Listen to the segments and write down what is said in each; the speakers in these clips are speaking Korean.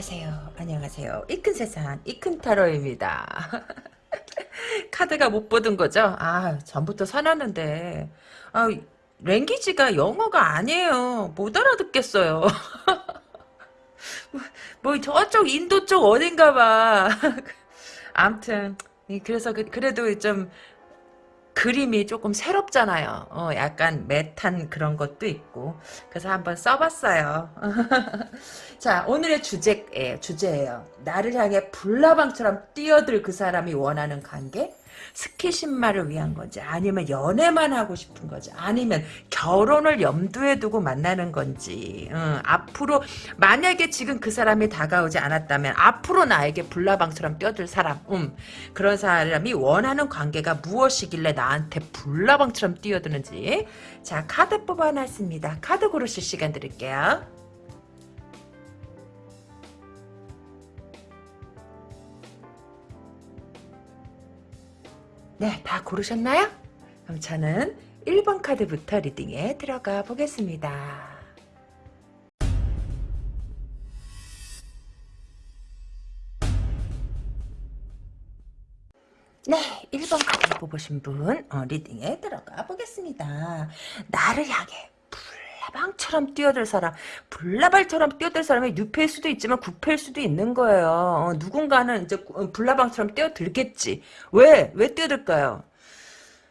안녕하세요. 안녕하세요. 이 큰 세상, 이 큰 타로입니다. 카드가 못 보던 거죠? 아, 전부터 사놨는데. 아, 랭귀지가 영어가 아니에요. 못 알아듣겠어요. 뭐, 저쪽 인도 쪽 어딘가 봐. 암튼, 그래서 그, 그래도 좀 그림이 조금 새롭잖아요. 어, 약간 메탄 그런 것도 있고. 그래서 한번 써봤어요. 자, 오늘의 주제, 예, 주제예요. 나를 향해 불나방처럼 뛰어들 그 사람이 원하는 관계? 스키신마를 위한 건지 아니면 연애만 하고 싶은 거지 아니면 결혼을 염두에 두고 만나는 건지 응, 앞으로 만약에 지금 그 사람이 다가오지 않았다면 앞으로 나에게 불나방처럼 뛰어들 사람 음, 그런 사람이 원하는 관계가 무엇이길래 나한테 불나방처럼 뛰어드는지. 자 카드 뽑아놨습니다. 카드 고르실 시간 드릴게요 네, 다 고르셨나요? 그럼 저는 1번 카드부터 리딩에 들어가 보겠습니다. 네, 1번 카드 뽑으신 분 어, 리딩에 들어가 보겠습니다. 나를 향해 불나방처럼 뛰어들 사람 불나발처럼 뛰어들 사람이 뉴페일 수도 있지만 구패일 수도 있는 거예요. 어, 누군가는 이제 불나방처럼 뛰어들겠지. 왜? 왜 뛰어들까요?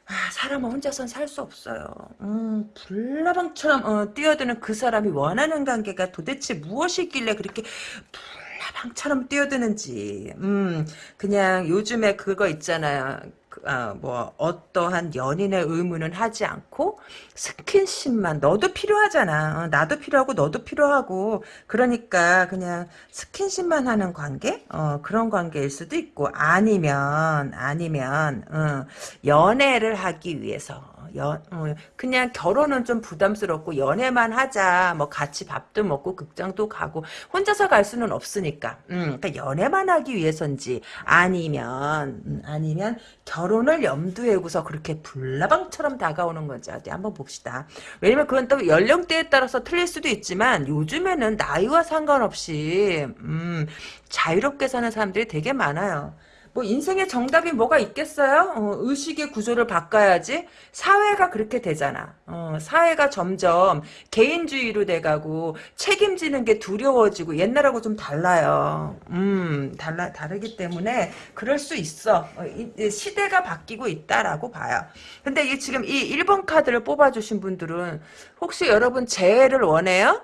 아, 사람은 혼자선 살 수 없어요. 음, 불나방처럼 어, 뛰어드는 그 사람이 원하는 관계가 도대체 무엇이길래 그렇게 불나방처럼 뛰어드는지. 음, 그냥 요즘에 그거 있잖아요. 어, 뭐 어떠한 연인의 의무는 하지 않고 스킨십만 너도 필요하잖아. 어, 나도 필요하고 너도 필요하고 그러니까 그냥 스킨십만 하는 관계? 어, 그런 관계일 수도 있고 아니면 아니면 어, 연애를 하기 위해서 연, 어, 그냥 결혼은 좀 부담스럽고 연애만 하자. 뭐 같이 밥도 먹고 극장도 가고 혼자서 갈 수는 없으니까. 음, 그러니까 연애만 하기 위해서인지 아니면 음, 아니면 결혼을 염두에 두고서 그렇게 불나방처럼 다가오는 건지 어디 한번 봅시다. 왜냐면 그건 또 연령대에 따라서 틀릴 수도 있지만 요즘에는 나이와 상관없이 음, 자유롭게 사는 사람들이 되게 많아요. 뭐 인생의 정답이 뭐가 있겠어요? 어, 의식의 구조를 바꿔야지. 사회가 그렇게 되잖아. 어, 사회가 점점 개인주의로 돼가고 책임지는 게 두려워지고 옛날하고 좀 달라요. 음, 달라 다르기 때문에 그럴 수 있어. 어, 이, 시대가 바뀌고 있다라고 봐요. 근데 이 지금 이 1번 카드를 뽑아주신 분들은 혹시 여러분 재회를 원해요?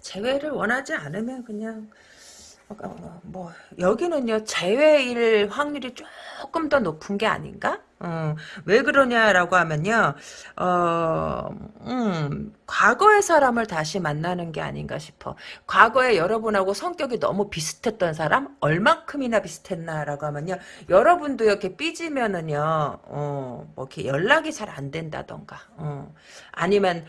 재회를 원하지 않으면 그냥 어, 뭐 여기는요 재회일 확률이 조금 더 높은 게 아닌가? 어, 왜 그러냐라고 하면요, 어, 음, 과거의 사람을 다시 만나는 게 아닌가 싶어. 과거에 여러분하고 성격이 너무 비슷했던 사람, 얼만큼이나 비슷했나라고 하면요, 여러분도 이렇게 삐지면은요, 어, 뭐 이렇게 연락이 잘 안 된다던가, 어, 아니면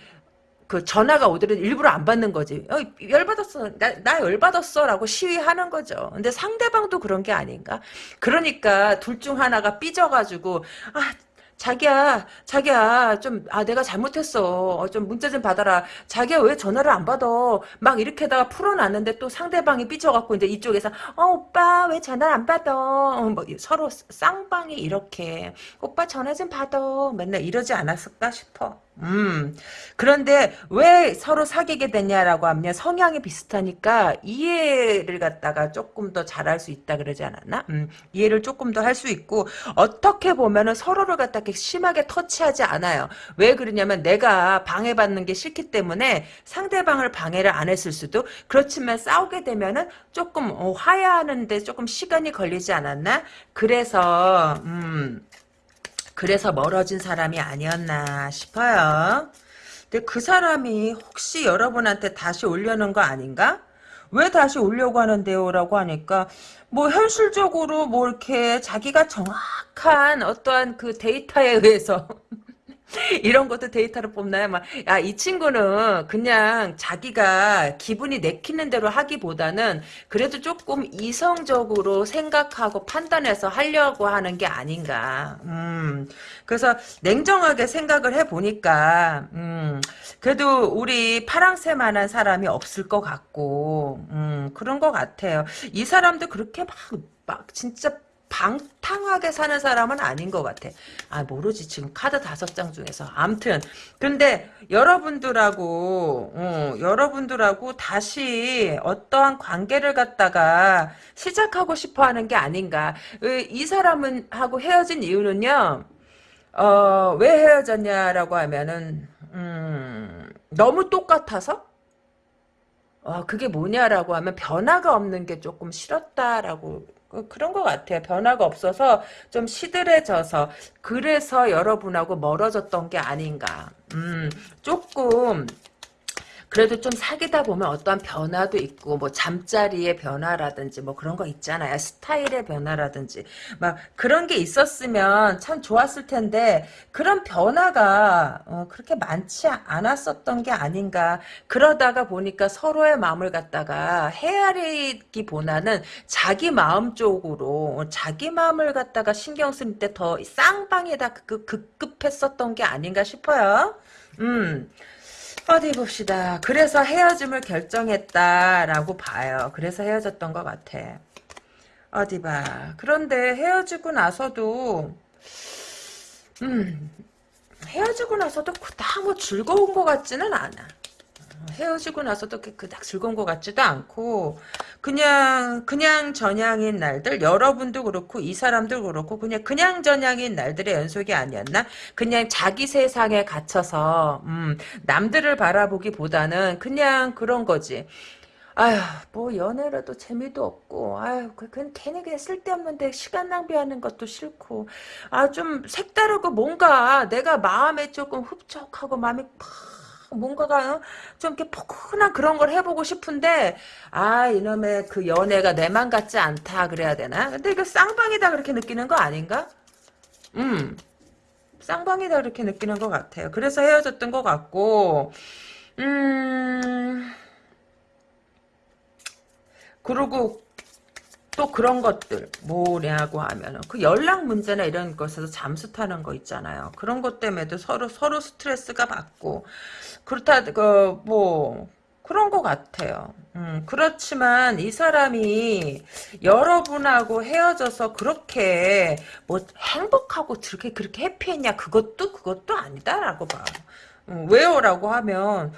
그 전화가 오더라도 일부러 안 받는 거지. 어, 열받았어. 나, 나 열받았어. 라고 시위하는 거죠. 근데 상대방도 그런 게 아닌가? 그러니까 둘 중 하나가 삐져가지고, 아, 자기야, 자기야, 좀, 아, 내가 잘못했어. 어, 좀 문자 좀 받아라. 자기야, 왜 전화를 안 받아? 막 이렇게다가 풀어놨는데 또 상대방이 삐져갖고 이제 이쪽에서, 어, 오빠, 왜 전화를 안 받아? 어, 뭐, 서로 쌍방이 이렇게, 오빠 전화 좀 받아. 맨날 이러지 않았을까 싶어. 음. 그런데 왜 서로 사귀게 됐냐라고 하면 성향이 비슷하니까 이해를 갖다가 조금 더 잘할 수 있다 그러지 않았나? 음. 이해를 조금 더 할 수 있고 어떻게 보면은 서로를 갖다 게 심하게 터치하지 않아요. 왜 그러냐면 내가 방해받는 게 싫기 때문에 상대방을 방해를 안 했을 수도 그렇지만 싸우게 되면은 조금 어, 화해하는데 조금 시간이 걸리지 않았나? 그래서 음. 그래서 멀어진 사람이 아니었나 싶어요. 근데 그 사람이 혹시 여러분한테 다시 올려는 거 아닌가? 왜 다시 오려고 하는데요? 라고 하니까 뭐 현실적으로 뭐 이렇게 자기가 정확한 어떠한 그 데이터에 의해서 이런 것도 데이터로 뽑나요? 막, 야, 이 친구는 그냥 자기가 기분이 내키는 대로 하기보다는 그래도 조금 이성적으로 생각하고 판단해서 하려고 하는 게 아닌가. 음, 그래서 냉정하게 생각을 해보니까, 음, 그래도 우리 파랑새만한 사람이 없을 것 같고, 음, 그런 것 같아요. 이 사람도 그렇게 막, 막, 진짜 방탕하게 사는 사람은 아닌 것 같아. 아 모르지 지금 카드 다섯 장 중에서. 암튼 근데 여러분들하고 어, 여러분들하고 다시 어떠한 관계를 갖다가 시작하고 싶어하는 게 아닌가. 이 사람은 하고 헤어진 이유는요. 어, 왜 헤어졌냐라고 하면은 음, 너무 똑같아서 어, 그게 뭐냐라고 하면 변화가 없는 게 조금 싫었다라고 그, 그런 것 같아요. 변화가 없어서 좀 시들해져서 그래서 여러분하고 멀어졌던 게 아닌가. 음, 조금 그래도 좀 사귀다 보면 어떠한 변화도 있고 뭐 잠자리의 변화라든지 뭐 그런 거 있잖아요. 스타일의 변화라든지 막 그런 게 있었으면 참 좋았을 텐데 그런 변화가 어, 그렇게 많지 않았었던 게 아닌가. 그러다가 보니까 서로의 마음을 갖다가 헤아리기보다는 자기 마음 쪽으로 자기 마음을 갖다가 신경 쓸 때 더 쌍방에다 그 급급했었던 게 아닌가 싶어요. 음. 어디 봅시다. 그래서 헤어짐을 결정했다라고 봐요. 그래서 헤어졌던 것 같아. 어디 봐. 그런데 헤어지고 나서도 음 헤어지고 나서도 그닥 뭐 즐거운 것 같지는 않아. 헤어지고 나서도 그닥 즐거운 것 같지도 않고 그냥 그냥 전향인 날들 여러분도 그렇고 이 사람도 그렇고 그냥 그냥 전향인 날들의 연속이 아니었나? 그냥 자기 세상에 갇혀서 음, 남들을 바라보기보다는 그냥 그런 거지. 아휴 뭐 연애라도 재미도 없고 아휴 그, 그건 괜히 그냥 쓸데없는데 시간 낭비하는 것도 싫고. 아 좀 색다르고 뭔가 내가 마음에 조금 흡족하고 마음이 뭔가가 어? 좀 이렇게 포근한 그런 걸 해보고 싶은데 아 이놈의 그 연애가 내맘 같지 않다 그래야 되나? 근데 이거 쌍방이다 그렇게 느끼는 거 아닌가? 음 쌍방이다 그렇게 느끼는 것 같아요. 그래서 헤어졌던 것 같고 음 그리고 또 그런 것들 뭐냐고 하면은 그 연락 문제나 이런 것에서 잠수 타는 거 있잖아요. 그런 것 때문에도 서로 서로 스트레스가 받고 그렇다 그뭐 그런 것 같아요. 음, 그렇지만 이 사람이 여러분하고 헤어져서 그렇게 뭐 행복하고 그렇게 그렇게 해피했냐 그것도 그것도 아니다라고 봐. 음, 왜요라고 하면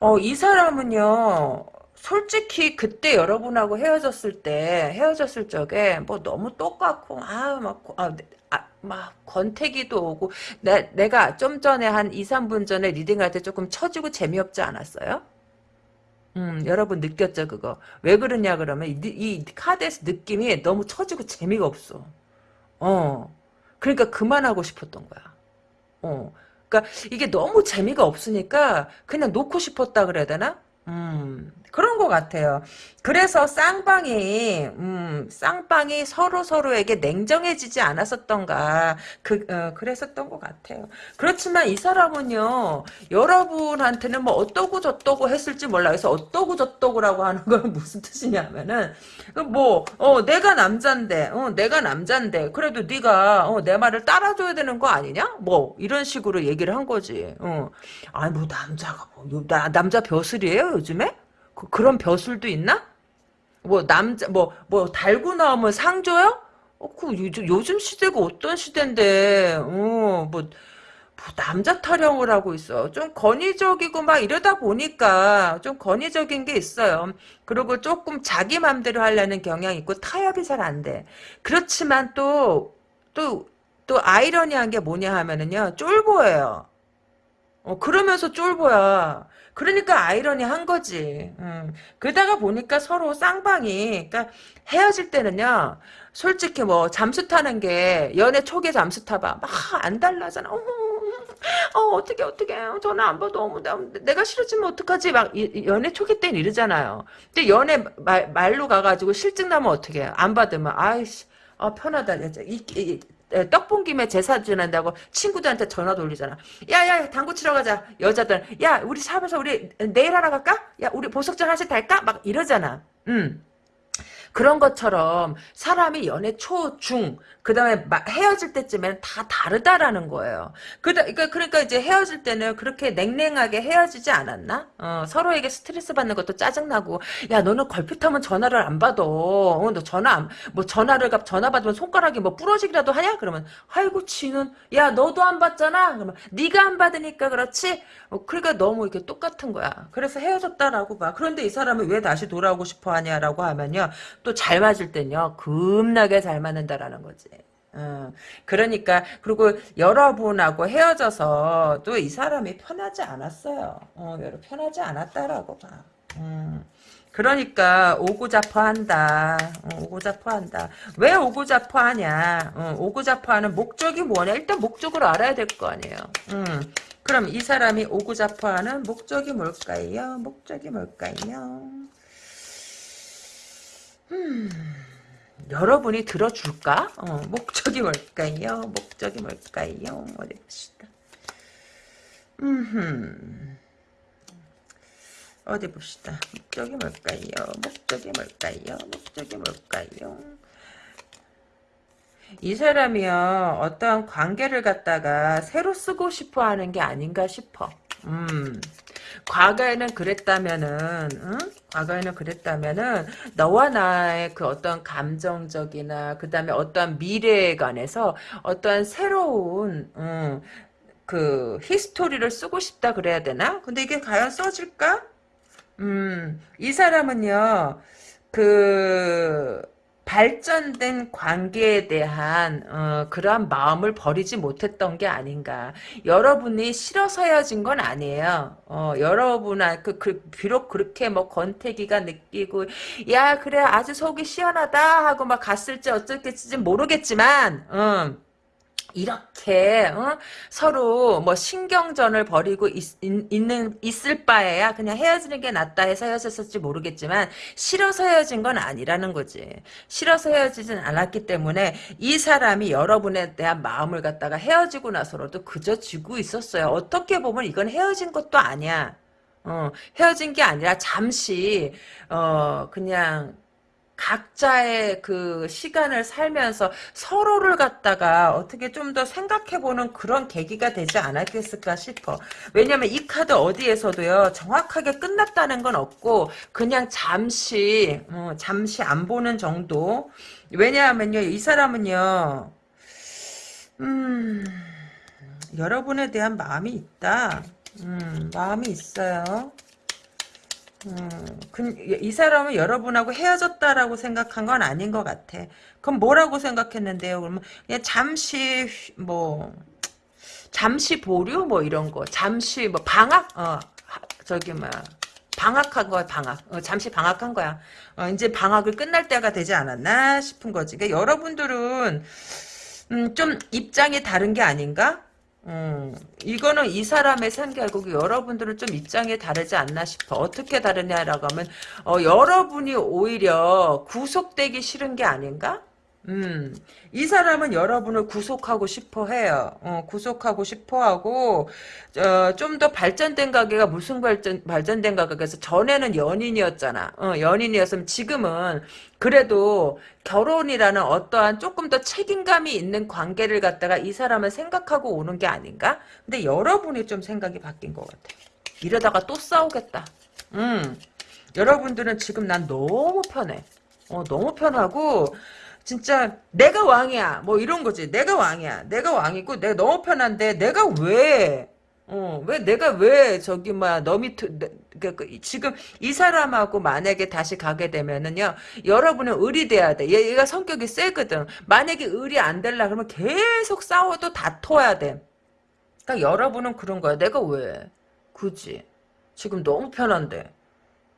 어, 이 사람은요 솔직히 그때 여러분하고 헤어졌을 때 헤어졌을 적에 뭐 너무 똑같고 아막 아, 아, 막 권태기도 오고 내, 내가 좀 전에 한 2, 3분 전에 리딩할 때 조금 처지고 재미없지 않았어요? 음, 여러분 느꼈죠 그거? 왜 그러냐 그러면 이, 이 카드에서 느낌이 너무 처지고 재미가 없어. 어. 그러니까 그만하고 싶었던 거야. 어. 그러니까 이게 너무 재미가 없으니까 그냥 놓고 싶었다 그래야 되나 음, 그런 것 같아요. 그래서 쌍방이, 음, 쌍방이 서로 서로에게 냉정해지지 않았었던가, 그, 어, 그랬었던 것 같아요. 그렇지만 이 사람은요, 여러분한테는 뭐 어떠고 저떠고 했을지 몰라. 그래서 어떠고 저떠고라고 하는 건 무슨 뜻이냐면은, 그 뭐, 어, 내가 남잔데, 어, 내가 남잔데, 그래도 네가, 어, 내 말을 따라줘야 되는 거 아니냐? 뭐, 이런 식으로 얘기를 한 거지. 어. 아니, 뭐, 남자가 뭐, 나, 남자 벼슬이에요, 요즘에? 그, 런 벼슬도 있나? 뭐, 남자, 뭐, 뭐, 달고 나오면 상 줘요? 어, 그, 요즘, 요즘 시대가 어떤 시대인데, 어, 뭐, 뭐, 남자 타령을 하고 있어. 좀 권위적이고 막 이러다 보니까 좀 권위적인 게 있어요. 그리고 조금 자기 맘대로 하려는 경향이 있고 타협이 잘 안 돼. 그렇지만 또, 또, 또 아이러니한 게 뭐냐 하면은요. 쫄보예요. 어, 그러면서 쫄보야. 그러니까 아이러니한 거지. 음. 그러다가 보니까 서로 쌍방이 그러니까 헤어질 때는요. 솔직히 뭐 잠수 타는 게 연애 초기에 잠수 타봐. 막 안 달라잖아. 어머, 어 어떻게 어떻게 전화 안 받아. 어머 내가 싫어지면 어떡하지? 막 연애 초기 때는 이러잖아요. 근데 연애 말, 말로 가가지고 실증 나면 어떻게 해요? 안 받으면 아이씨 아 편하다. 이, 이, 에, 떡본 김에 제사 지낸다고 친구들한테 전화 돌리잖아. 야야 당구 치러 가자. 여자들 야 우리 샵에서 우리 내일 하러 갈까? 야 우리 보석전 하실 달까? 막 이러잖아. 음. 그런 것처럼 사람이 연애 초, 중, 그 다음에 헤어질 때쯤에는 다 다르다라는 거예요. 그러니까, 그러니까 이제 헤어질 때는 그렇게 냉랭하게 헤어지지 않았나? 어, 서로에게 스트레스 받는 것도 짜증나고, 야, 너는 걸핏하면 전화를 안 받아. 어, 너 전화, 안, 뭐 전화를, 전화 받으면 손가락이 뭐 부러지기라도 하냐? 그러면, 아이고, 지는, 야, 너도 안 받잖아? 그러면, 네가 안 받으니까 그렇지? 어, 그러니까 너무 이렇게 똑같은 거야. 그래서 헤어졌다라고 봐. 그런데 이 사람은 왜 다시 돌아오고 싶어 하냐라고 하면요. 또 잘 맞을 땐요. 겁나게 잘 맞는다라는 거지. 어, 그러니까 그리고 여러분하고 헤어져서 또 이 사람이 편하지 않았어요. 어, 편하지 않았다라고 봐. 음. 그러니까 오고자퍼한다. 어, 오고자퍼한다. 왜 오고자퍼하냐? 어, 오고자퍼하는 목적이 뭐냐? 일단 목적을 알아야 될 거 아니에요. 음. 그럼 이 사람이 오고자퍼하는 목적이 뭘까요? 목적이 뭘까요? 음. 여러분이 들어줄까? 어, 목적이 뭘까요? 목적이 뭘까요? 어디 봅시다. 음 어디 봅시다. 목적이 뭘까요? 목적이 뭘까요? 목적이 뭘까요? 이 사람이요, 어떠한 관계를 갖다가 새로 쓰고 싶어 하는 게 아닌가 싶어. 음. 과거에는 그랬다면은, 응? 과거에는 그랬다면은, 너와 나의 그 어떤 감정적이나, 그 다음에 어떠한 미래에 관해서 어떠한 새로운, 응, 그, 히스토리를 쓰고 싶다 그래야 되나? 근데 이게 과연 써질까? 음, 이 사람은요, 그, 발전된 관계에 대한 어, 그러한 마음을 버리지 못했던 게 아닌가. 여러분이 싫어서 헤어진 건 아니에요. 어, 여러분아 그, 그, 비록 그렇게 뭐 권태기가 느끼고 야 그래 아주 속이 시원하다 하고 막 갔을지 어쩔지 모르겠지만 음. 이렇게 어? 서로 뭐 신경전을 벌이고 있, 는 있을 바에야 그냥 헤어지는 게 낫다 해서 헤어졌을지 모르겠지만 싫어서 헤어진 건 아니라는 거지. 싫어서 헤어지진 않았기 때문에 이 사람이 여러분에 대한 마음을 갖다가 헤어지고 나서로도 그저 쥐고 있었어요. 어떻게 보면 이건 헤어진 것도 아니야. 어, 헤어진 게 아니라 잠시 어 그냥 각자의 그 시간을 살면서 서로를 갖다가 어떻게 좀 더 생각해보는 그런 계기가 되지 않았겠을까 싶어. 왜냐면 이 카드 어디에서도요, 정확하게 끝났다는 건 없고, 그냥 잠시, 어, 잠시 안 보는 정도. 왜냐하면요, 이 사람은요, 음, 여러분에 대한 마음이 있다. 음, 마음이 있어요. 음, 그, 이 사람은 여러분하고 헤어졌다라고 생각한 건 아닌 것 같아. 그럼 뭐라고 생각했는데요? 그러면 그냥 잠시 뭐 잠시 보류 뭐 이런 거, 잠시 뭐 방학 어 저기 뭐 방학한 거야 방학. 어, 잠시 방학한 거야. 어, 이제 방학을 끝날 때가 되지 않았나 싶은 거지. 그러니까 여러분들은 음, 좀 입장이 다른 게 아닌가? 음, 이거는 이 사람의 생각이고 여러분들은 좀 입장이 다르지 않나 싶어. 어떻게 다르냐라고 하면 어, 여러분이 오히려 구속되기 싫은 게 아닌가? 음, 이 사람은 여러분을 구속하고 싶어 해요. 어, 구속하고 싶어 하고, 어, 좀 더 발전된 가게가 무슨 발전, 발전된 가게에서 전에는 연인이었잖아. 어, 연인이었으면 지금은 그래도 결혼이라는 어떠한 조금 더 책임감이 있는 관계를 갖다가 이 사람을 생각하고 오는 게 아닌가? 근데 여러분이 좀 생각이 바뀐 것 같아. 이러다가 또 싸우겠다. 음, 여러분들은 지금 난 너무 편해. 어, 너무 편하고, 진짜 내가 왕이야. 뭐 이런 거지. 내가 왕이야. 내가 왕이고 내가 너무 편한데 내가 왜? 어, 왜 내가 왜 저기 뭐너 밑에 그, 그, 지금 이 사람하고 만약에 다시 가게 되면은요 여러분은 의리돼야 돼. 얘, 가 성격이 세거든. 만약에 의리 안 될라 그러면 계속 싸워도 다퉈야 돼. 그러니까 여러분은 그런 거야. 내가 왜? 굳이. 지금 너무 편한데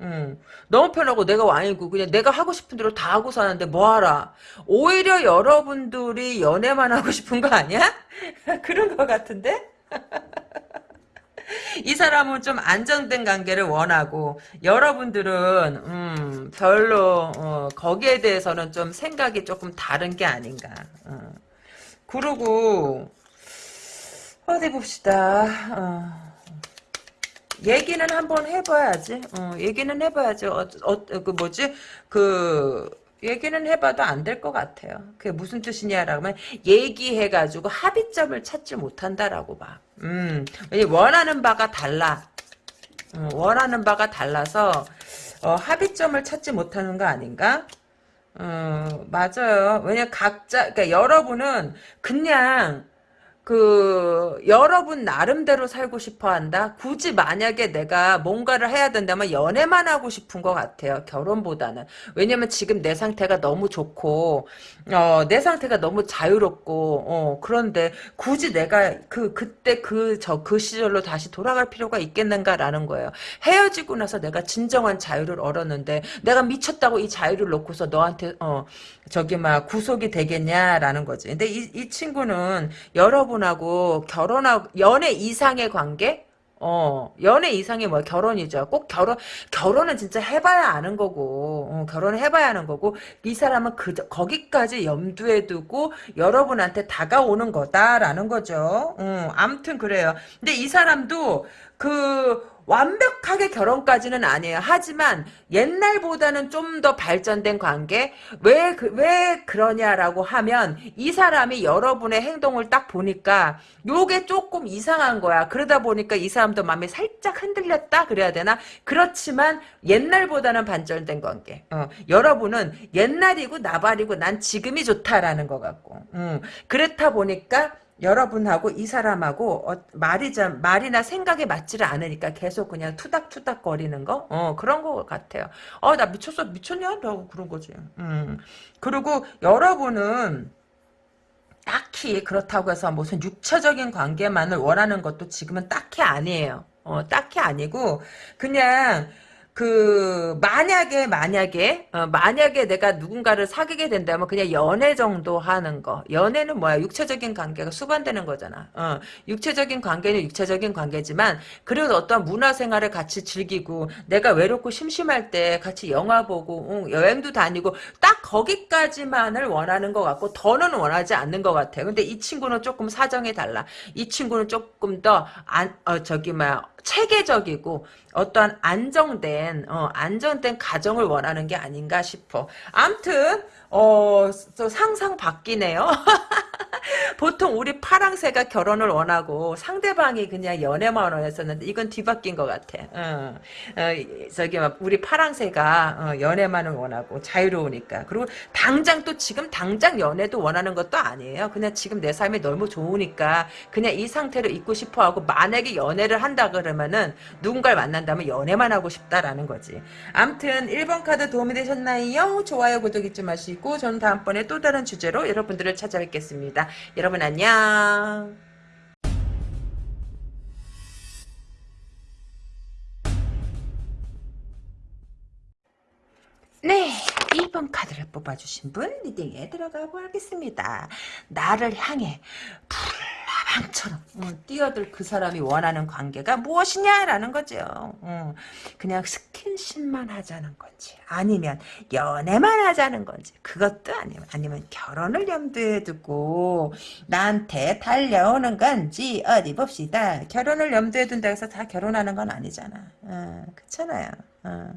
응. 너무 편하고 내가 왕이고 그냥 내가 하고 싶은 대로 다 하고 사는데 뭐하라. 오히려 여러분들이 연애만 하고 싶은 거 아니야? 그런 거 같은데? 이 사람은 좀 안정된 관계를 원하고 여러분들은 음, 별로 어, 거기에 대해서는 좀 생각이 조금 다른 게 아닌가. 어. 그러고 어디 봅시다. 어. 얘기는 한번 해봐야지. 어, 얘기는 해봐야지. 어, 어, 그 뭐지? 그 얘기는 해봐도 안 될 것 같아요. 그게 무슨 뜻이냐라고 하면 얘기해가지고 합의점을 찾지 못한다라고 봐. 음, 원하는 바가 달라. 어, 원하는 바가 달라서 어, 합의점을 찾지 못하는 거 아닌가? 어, 맞아요. 왜냐 각자 그러니까 여러분은 그냥 그 여러분 나름대로 살고 싶어 한다. 굳이 만약에 내가 뭔가를 해야 된다면 연애만 하고 싶은 것 같아요. 결혼보다는. 왜냐면 지금 내 상태가 너무 좋고 어, 내 상태가 너무 자유롭고 어, 그런데 굳이 내가 그 그때 그 저그 그 시절로 다시 돌아갈 필요가 있겠는가라는 거예요. 헤어지고 나서 내가 진정한 자유를 얻었는데 내가 미쳤다고 이 자유를 놓고서 너한테 어 저기 막 구속이 되겠냐라는 거지. 근데 이, 이 친구는 여러분하고 결혼하고 연애 이상의 관계? 어, 연애 이상이 뭐야? 결혼이죠. 꼭 결혼, 결혼은 진짜 해봐야 아는 거고, 어, 결혼을 해봐야 하는 거고, 이 사람은 그, 거기까지 염두에 두고 여러분한테 다가오는 거다라는 거죠. 어, 암튼 그래요. 근데 이 사람도 그, 완벽하게 결혼까지는 아니에요. 하지만 옛날보다는 좀 더 발전된 관계? 왜, 그, 왜 그 러냐라고 하면 이 사람이 여러분의 행동을 딱 보니까 요게 조금 이상한 거야. 그러다 보니까 이 사람도 마음이 살짝 흔들렸다? 그래야 되나? 그렇지만 옛날보다는 발전된 관계. 어, 여러분은 옛날이고 나발이고 난 지금이 좋다라는 것 같고. 음, 그렇다 보니까 여러분하고 이 사람하고 어, 말이 좀 말이나 생각이 맞지를 않으니까 계속 그냥 투닥투닥 거리는 거, 어 그런 거 같아요. 어 나 미쳤어 미쳤냐 라고 그런 거지. 음 그리고 여러분은 딱히 그렇다고 해서 무슨 육체적인 관계만을 원하는 것도 지금은 딱히 아니에요. 어 딱히 아니고 그냥 그 만약에 만약에 어, 만약에 내가 누군가를 사귀게 된다면 그냥 연애 정도 하는 거. 연애는 뭐야? 육체적인 관계가 수반되는 거잖아. 어, 육체적인 관계는 육체적인 관계지만 그래도 어떤 문화생활을 같이 즐기고 내가 외롭고 심심할 때 같이 영화 보고 응, 여행도 다니고 딱 거기까지만을 원하는 것 같고 더는 원하지 않는 것 같아. 근데 이 친구는 조금 사정이 달라. 이 친구는 조금 더 안, 어, 저기 뭐야 체계적이고 어떠한 안정된 어, 안정된 가정을 원하는 게 아닌가 싶어. 암튼 어, 상상 바뀌네요. 보통 우리 파랑새가 결혼을 원하고 상대방이 그냥 연애만 원했었는데 이건 뒤바뀐 것 같아. 어, 어, 저기 우리 파랑새가 어, 연애만을 원하고 자유로우니까 그리고 당장 또 지금 당장 연애도 원하는 것도 아니에요. 그냥 지금 내 삶이 너무 좋으니까 그냥 이 상태로 있고 싶어하고 만약에 연애를 한다 그러면은 누군가를 만난다면 연애만 하고 싶다라는 거지. 암튼 1번 카드 도움이 되셨나요? 좋아요 구독 잊지 마시고 있고 저는 다음번에 또 다른 주제로 여러분들을 찾아뵙겠습니다. 여러분 안녕. 네, 1번 카드를 뽑아주신 분 리딩에 들어가 보겠습니다. 나를 향해 불 방처럼 음, 뛰어들 그 사람이 원하는 관계가 무엇이냐라는 거죠. 음, 그냥 스킨십만 하자는 건지 아니면 연애만 하자는 건지 그것도 아니면 아니면 결혼을 염두에 두고 나한테 달려오는 건지 어디 봅시다. 결혼을 염두에 둔다 해서 다 결혼하는 건 아니잖아. 어, 그렇잖아요. 어.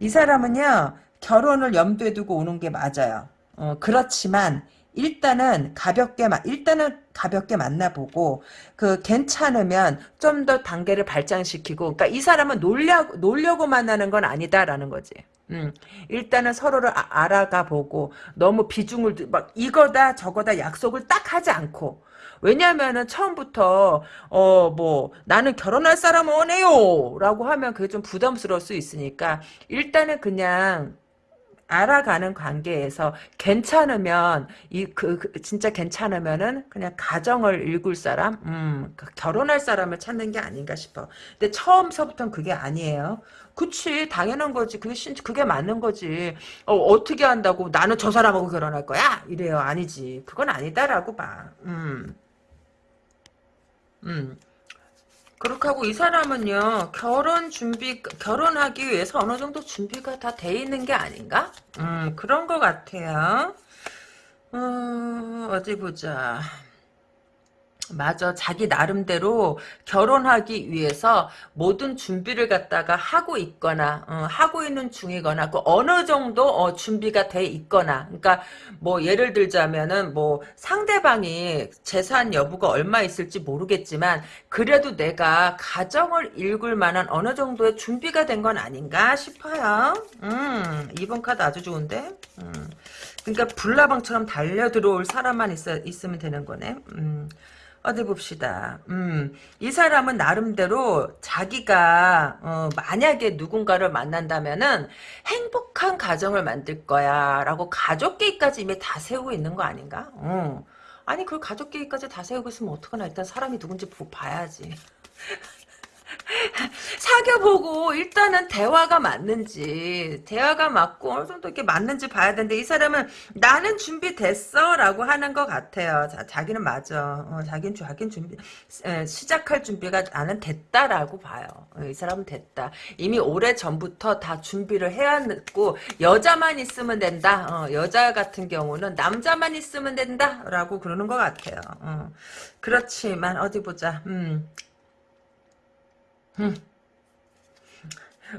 이 사람은요 결혼을 염두에 두고 오는 게 맞아요. 어, 그렇지만 일단은 가볍게 일단은 가볍게 만나보고 그 괜찮으면 좀 더 단계를 발전시키고 그러니까 이 사람은 놀려고 놀려고 만나는 건 아니다라는 거지. 음, 일단은 서로를 아, 알아가 보고 너무 비중을 막 이거다 저거다 약속을 딱 하지 않고 왜냐하면은 처음부터 어 뭐 나는 결혼할 사람 원해요라고 하면 그게 좀 부담스러울 수 있으니까 일단은 그냥 알아가는 관계에서 괜찮으면 이그 그, 진짜 괜찮으면은 그냥 가정을 일굴 사람, 음, 그 결혼할 사람을 찾는 게 아닌가 싶어. 근데 처음서부터는 그게 아니에요. 그치 당연한 거지 그게 신 그게 맞는 거지 어, 어떻게 한다고 나는 저 사람하고 결혼할 거야 이래요 아니지 그건 아니다라고 봐 음. 음. 그렇게 하고 이 사람은요 결혼 준비 결혼하기 위해서 어느 정도 준비가 다 돼 있는 게 아닌가? 음 그런 것 같아요. 어, 어디 보자. 맞아. 자기 나름대로 결혼하기 위해서 모든 준비를 갖다가 하고 있거나, 어, 하고 있는 중이거나, 그 어느 정도, 어, 준비가 돼 있거나, 그러니까, 뭐, 예를 들자면은, 뭐, 상대방이 재산 여부가 얼마 있을지 모르겠지만, 그래도 내가 가정을 일굴 만한 어느 정도의 준비가 된 건 아닌가 싶어요. 음, 이번 카드 아주 좋은데? 음. 그러니까, 불나방처럼 달려 들어올 사람만 있어, 있으면 되는 거네. 음. 어디 봅시다. 음, 이 사람은 나름대로 자기가 어, 만약에 누군가를 만난다면은 행복한 가정을 만들 거야라고 가족 계획까지 이미 다 세우고 있는 거 아닌가? 어. 아니 그 가족 계획까지 다 세우고 있으면 어떡하나 일단 사람이 누군지 봐야지. 사귀어보고 일단은 대화가 맞는지 대화가 맞고 어느 정도 이렇게 맞는지 봐야 되는데 이 사람은 나는 준비됐어 라고 하는 것 같아요. 자, 자기는 맞아. 어, 자기는, 자기는 준비 에, 시작할 준비가 나는 됐다라고 봐요. 어, 이 사람은 됐다. 이미 오래 전부터 다 준비를 해왔고 여자만 있으면 된다. 어, 여자 같은 경우는 남자만 있으면 된다 라고 그러는 것 같아요. 어. 그렇지만 어디 보자. 음. 음.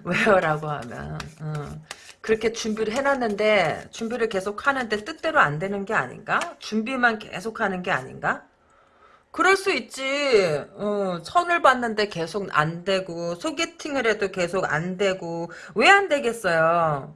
왜요라고 하면 음. 그렇게 준비를 해놨는데 준비를 계속 하는데 뜻대로 안 되는 게 아닌가? 준비만 계속 하는 게 아닌가? 그럴 수 있지. 어, 선을 봤는데 계속 안 되고 소개팅을 해도 계속 안 되고 왜 안 되겠어요?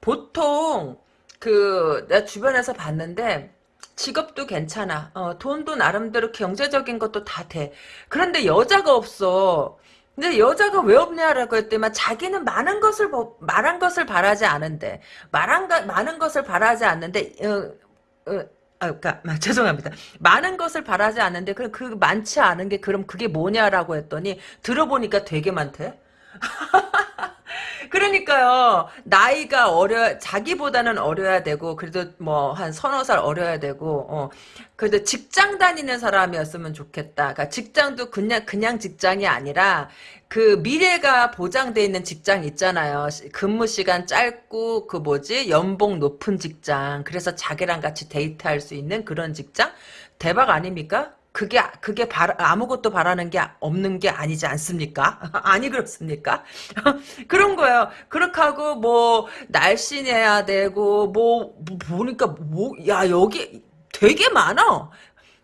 보통 그 내 주변에서 봤는데 직업도 괜찮아. 어, 돈도 나름대로 경제적인 것도 다 돼. 그런데 여자가 없어. 근데 여자가 왜 없냐라고 했더니 자기는 많은 것을 말한 것을 바라지 않은데 말한 가, 많은 것을 바라지 않는데 어, 어, 아, 그니까, 죄송합니다. 많은 것을 바라지 않는데, 그럼 그 많지 않은 게, 그럼 그게 뭐냐라고 했더니, 들어보니까 되게 많대? 그러니까요. 나이가 어려 자기보다는 어려야 되고 그래도 뭐 한 서너 살 어려야 되고 어 그래도 직장 다니는 사람이었으면 좋겠다. 그러니까 직장도 그냥 그냥 직장이 아니라 그 미래가 보장돼 있는 직장 있잖아요. 근무 시간 짧고 그 뭐지 연봉 높은 직장. 그래서 자기랑 같이 데이트할 수 있는 그런 직장 대박 아닙니까? 그게 그게 바, 아무것도 바라는 게 없는 게 아니지 않습니까? 아니 그렇습니까? 그런 거예요. 그렇게 하고 뭐 날씬해야 되고 뭐, 뭐 보니까 뭐 야 여기 되게 많아.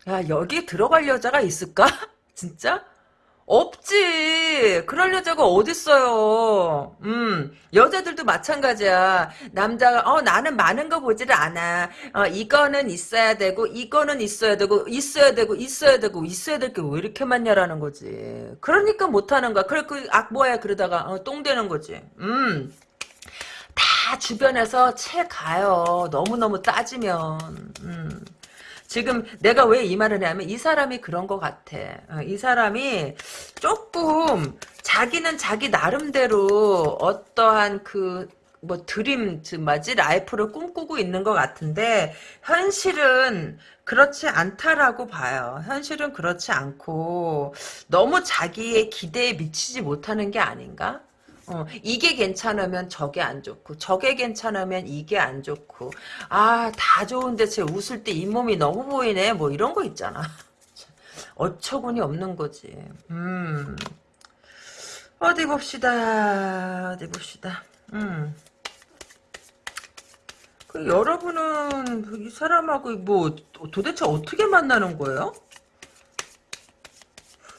야 여기 들어갈 여자가 있을까? 진짜? 없지. 그럴 여자가 어딨어요. 음, 여자들도 마찬가지야. 남자가, 어, 나는 많은 거 보지를 않아. 어, 이거는 있어야 되고, 이거는 있어야 되고, 있어야 되고, 있어야 되고, 있어야 될 게 왜 이렇게 많냐라는 거지. 그러니까 못하는 거야. 그래, 그, 악, 뭐야, 그러다가, 어, 똥 되는 거지. 음. 다 주변에서 채 가요. 너무너무 따지면. 음. 지금 내가 왜 이 말을 하냐면 이 사람이 그런 것 같아. 어, 이 사람이 조금 자기는 자기 나름대로 어떠한 그 뭐 드림 뭐지 라이프를 꿈꾸고 있는 것 같은데 현실은 그렇지 않다라고 봐요. 현실은 그렇지 않고 너무 자기의 기대에 미치지 못하는 게 아닌가? 어, 이게 괜찮으면 저게 안 좋고 저게 괜찮으면 이게 안 좋고. 아 다 좋은데 쟤 웃을 때 잇몸이 너무 보이네. 뭐 이런 거 있잖아. 어처구니 없는 거지. 음. 어디 봅시다. 어디 봅시다. 음. 그 여러분은 이 사람하고 뭐 도대체 어떻게 만나는 거예요?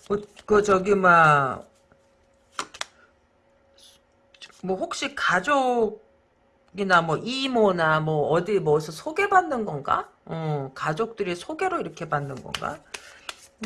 뭐, 그 저기 막 뭐 혹시 가족이나 뭐 이모나 뭐 어디 뭐서 소개받는 건가? 어, 가족들이 소개로 이렇게 받는 건가?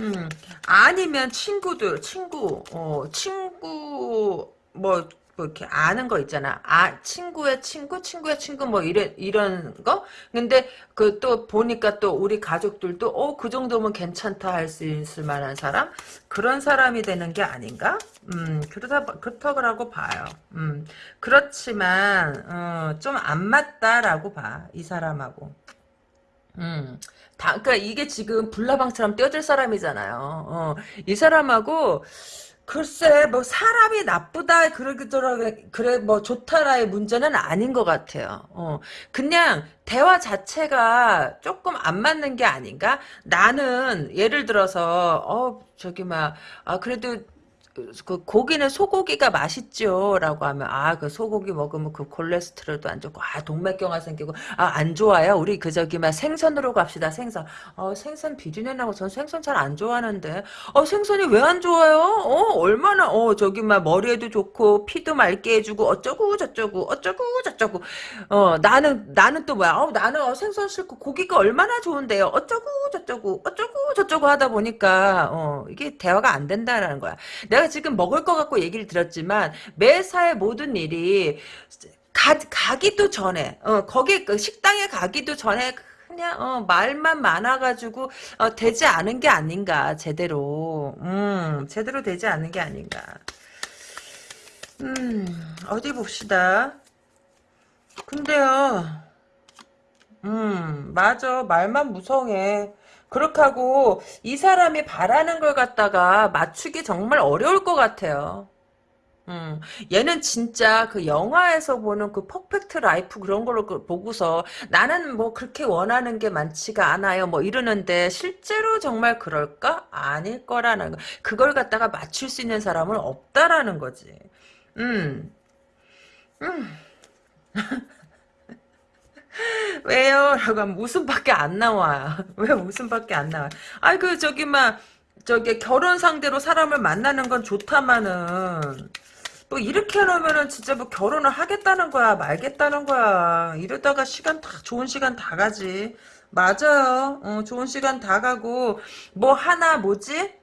음, 아니면 친구들, 친구, 어, 친구, 뭐, 뭐 이렇게 아는 거 있잖아. 아 친구의 친구, 친구의 친구 뭐 이런 이런 거. 근데 그 또 보니까 또 우리 가족들도 어 그 정도면 괜찮다 할 수 있을 만한 사람 그런 사람이 되는 게 아닌가? 음 그러다 그렇다고 봐요. 음 그렇지만 어, 좀안 맞다라고 봐 이 사람하고. 음. 다, 그니까 이게 지금 불나방처럼 뛰어들 사람이잖아요. 어, 이 사람하고, 글쎄 뭐 사람이 나쁘다 그러더라 그래 뭐 좋다라의 문제는 아닌 것 같아요. 어 그냥 대화 자체가 조금 안 맞는 게 아닌가? 나는 예를 들어서 어 저기 막 아 그래도 그 고기는 소고기가 맛있죠라고 하면 아 그 소고기 먹으면 그 콜레스테롤도 안 좋고 아 동맥경화 생기고 아 안 좋아요? 우리 그 저기 막 생선으로 갑시다 생선. 어 생선 비린내 나고 전 생선 잘 안 좋아하는데. 어 생선이 왜 안 좋아요? 어 얼마나 어 저기 막 머리에도 좋고 피도 맑게 해주고 어쩌고 저쩌고 어쩌고 저쩌고. 어 나는 나는 또 뭐야? 어 나는 어, 생선 싫고 고기가 얼마나 좋은데요? 어쩌고 저쩌고 어쩌고 저쩌고 하다 보니까 어 이게 대화가 안 된다라는 거야. 내가 지금 먹을 것 같고 얘기를 드렸지만 매사의 모든 일이 가, 가기도 전에 어, 거기 그 식당에 가기도 전에 그냥 어, 말만 많아가지고 어, 되지 않은 게 아닌가 제대로. 음 제대로 되지 않은 게 아닌가. 음 어디 봅시다. 근데요 음 맞아. 말만 무성해 그렇게 하고 이 사람이 바라는 걸 갖다가 맞추기 정말 어려울 것 같아요. 음, 얘는 진짜 그 영화에서 보는 그 perfect life 그런 걸로 그 보고서 나는 뭐 그렇게 원하는 게 많지가 않아요. 뭐 이러는데 실제로 정말 그럴까? 아닐 거라는 거. 그걸 갖다가 맞출 수 있는 사람은 없다라는 거지. 음. 음. 왜요? 라고 하면 웃음밖에 안 나와. 왜 웃음밖에 안 나와? 아이, 그, 저기, 막, 저기, 결혼 상대로 사람을 만나는 건 좋다마는, 뭐, 이렇게 하면은 진짜 뭐 결혼을 하겠다는 거야, 말겠다는 거야. 이러다가 시간 다, 좋은 시간 다 가지. 맞아요. 어, 좋은 시간 다 가고, 뭐 하나, 뭐지?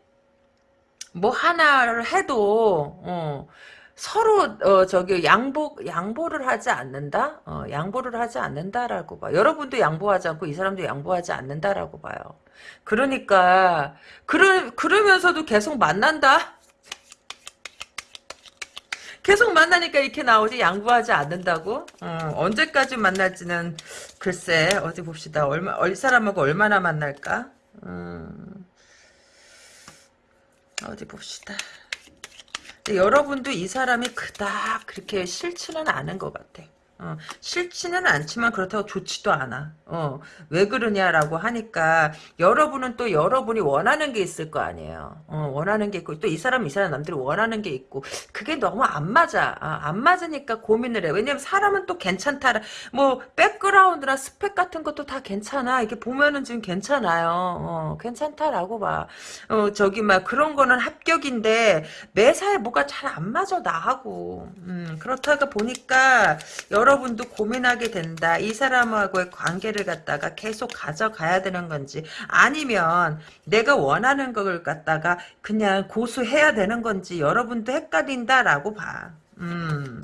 뭐 하나를 해도, 어, 서로 어 저기 양보 양보를 하지 않는다. 어 양보를 하지 않는다라고 봐. 여러분도 양보하지 않고 이 사람도 양보하지 않는다라고 봐요. 그러니까 그러 그러면서도 계속 만난다. 계속 만나니까 이렇게 나오지 양보하지 않는다고? 어, 언제까지 만날지는 글쎄 어디 봅시다. 얼마 이 사람하고 얼마나 만날까? 음, 어디 봅시다. 여러분도 이 사람이 그닥 그렇게 싫지는 않은 것 같아. 어, 싫지는 않지만 그렇다고 좋지도 않아. 어, 왜 그러냐라고 하니까 여러분은 또 여러분이 원하는 게 있을 거 아니에요. 어, 원하는 게 있고 또 이 사람 이 사람 남들이 원하는 게 있고 그게 너무 안 맞아. 아, 안 맞으니까 고민을 해. 왜냐면 사람은 또 괜찮다. 뭐 백그라운드나 스펙 같은 것도 다 괜찮아. 이게 보면은 지금 괜찮아요. 어, 괜찮다라고 봐. 어, 저기 막 그런 거는 합격인데 매사에 뭐가 잘 안 맞아 나하고. 음, 그렇다가 보니까 여러 분도 고민하게 된다. 이 사람하고의 관계를 갖다가 계속 가져가야 되는 건지 아니면 내가 원하는 걸 갖다가 그냥 고수해야 되는 건지 여러분도 헷갈린다라고 봐. 음.